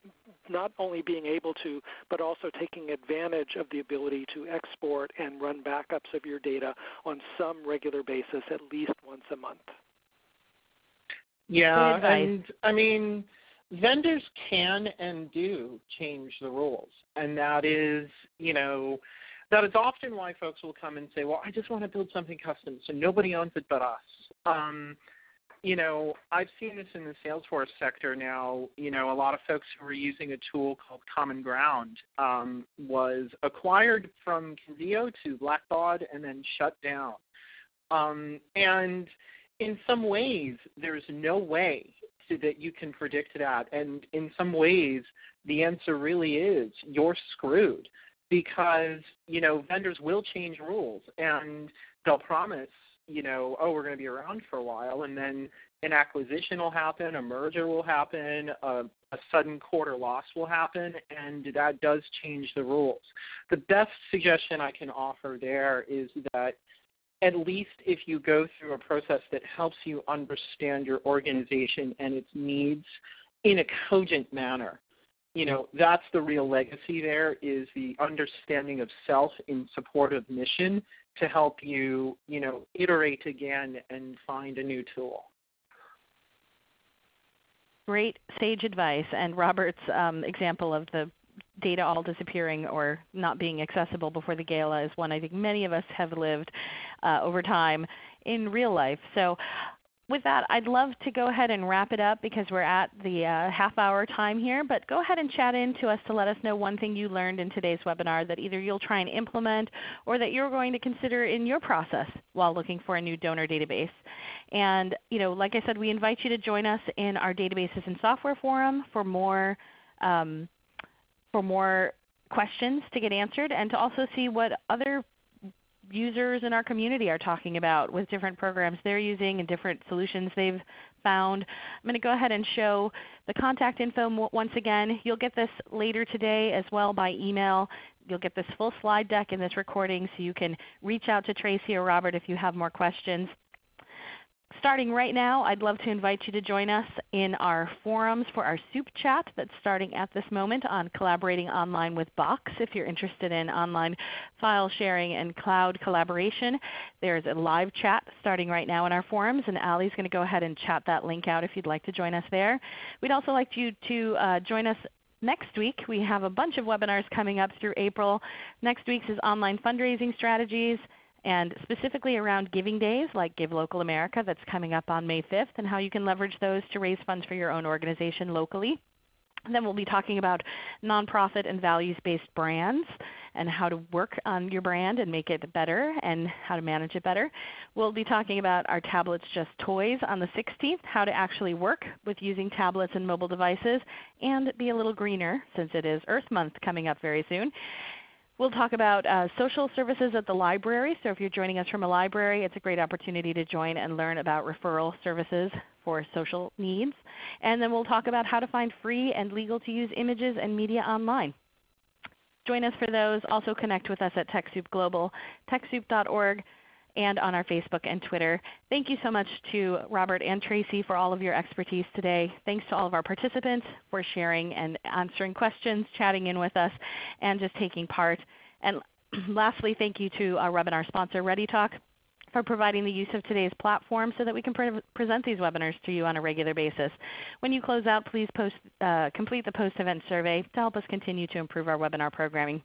not only being able to, but also taking advantage of the ability to export and run backups of your data on some regular basis, at least once a month. Yeah, and I mean, vendors can and do change the rules, and that is, you know, that is often why folks will come and say, "Well, I just want to build something custom, so nobody owns it but us." Um, you know, I've seen this in the Salesforce sector now. You know, a lot of folks who were using a tool called Common Ground um, was acquired from Convio to Blackbaud and then shut down. Um, and in some ways, there's no way to, that you can predict that. And in some ways, the answer really is you're screwed because you know vendors will change rules and they'll promise you know, oh, we're going to be around for a while, and then an acquisition will happen, a merger will happen, a, a sudden quarter loss will happen, and that does change the rules. The best suggestion I can offer there is that at least if you go through a process that helps you understand your organization and its needs in a cogent manner, you know that's the real legacy there is the understanding of self in support of mission to help you you know iterate again and find a new tool great sage advice and robert's um, example of the data all disappearing or not being accessible before the gala is one I think many of us have lived uh, over time in real life. So with that, I'd love to go ahead and wrap it up because we're at the uh, half hour time here. But go ahead and chat in to us to let us know one thing you learned in today's webinar that either you'll try and implement or that you're going to consider in your process while looking for a new donor database. And you know, like I said, we invite you to join us in our Databases and Software Forum for more, um, for more questions to get answered and to also see what other users in our community are talking about with different programs they're using and different solutions they've found. I'm going to go ahead and show the contact info once again. You'll get this later today as well by email. You'll get this full slide deck in this recording so you can reach out to Tracy or Robert if you have more questions starting right now, I'd love to invite you to join us in our forums for our soup chat that's starting at this moment on collaborating online with Box. If you're interested in online file sharing and cloud collaboration, there's a live chat starting right now in our forums, and Ali's going to go ahead and chat that link out if you'd like to join us there. We'd also like you to uh, join us next week. We have a bunch of webinars coming up through April. Next week's is online fundraising strategies and specifically around giving days like Give Local America that's coming up on May 5th and how you can leverage those to raise funds for your own organization locally. And then we'll be talking about nonprofit and values-based brands and how to work on your brand and make it better and how to manage it better. We'll be talking about our Tablets Just Toys on the 16th, how to actually work with using tablets and mobile devices and be a little greener since it is Earth Month coming up very soon. We'll talk about uh, social services at the library. So if you're joining us from a library, it's a great opportunity to join and learn about referral services for social needs. And then we'll talk about how to find free and legal to use images and media online. Join us for those. Also connect with us at TechSoup Global, TechSoup.org and on our Facebook and Twitter. Thank you so much to Robert and Tracy for all of your expertise today. Thanks to all of our participants for sharing and answering questions, chatting in with us, and just taking part. And *clears throat* lastly, thank you to our webinar sponsor ReadyTalk for providing the use of today's platform so that we can pre present these webinars to you on a regular basis. When you close out, please post, uh, complete the post-event survey to help us continue to improve our webinar programming.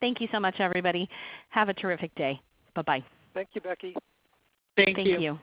Thank you so much everybody. Have a terrific day. Bye-bye. Thank you, Becky. Thank, Thank you. you.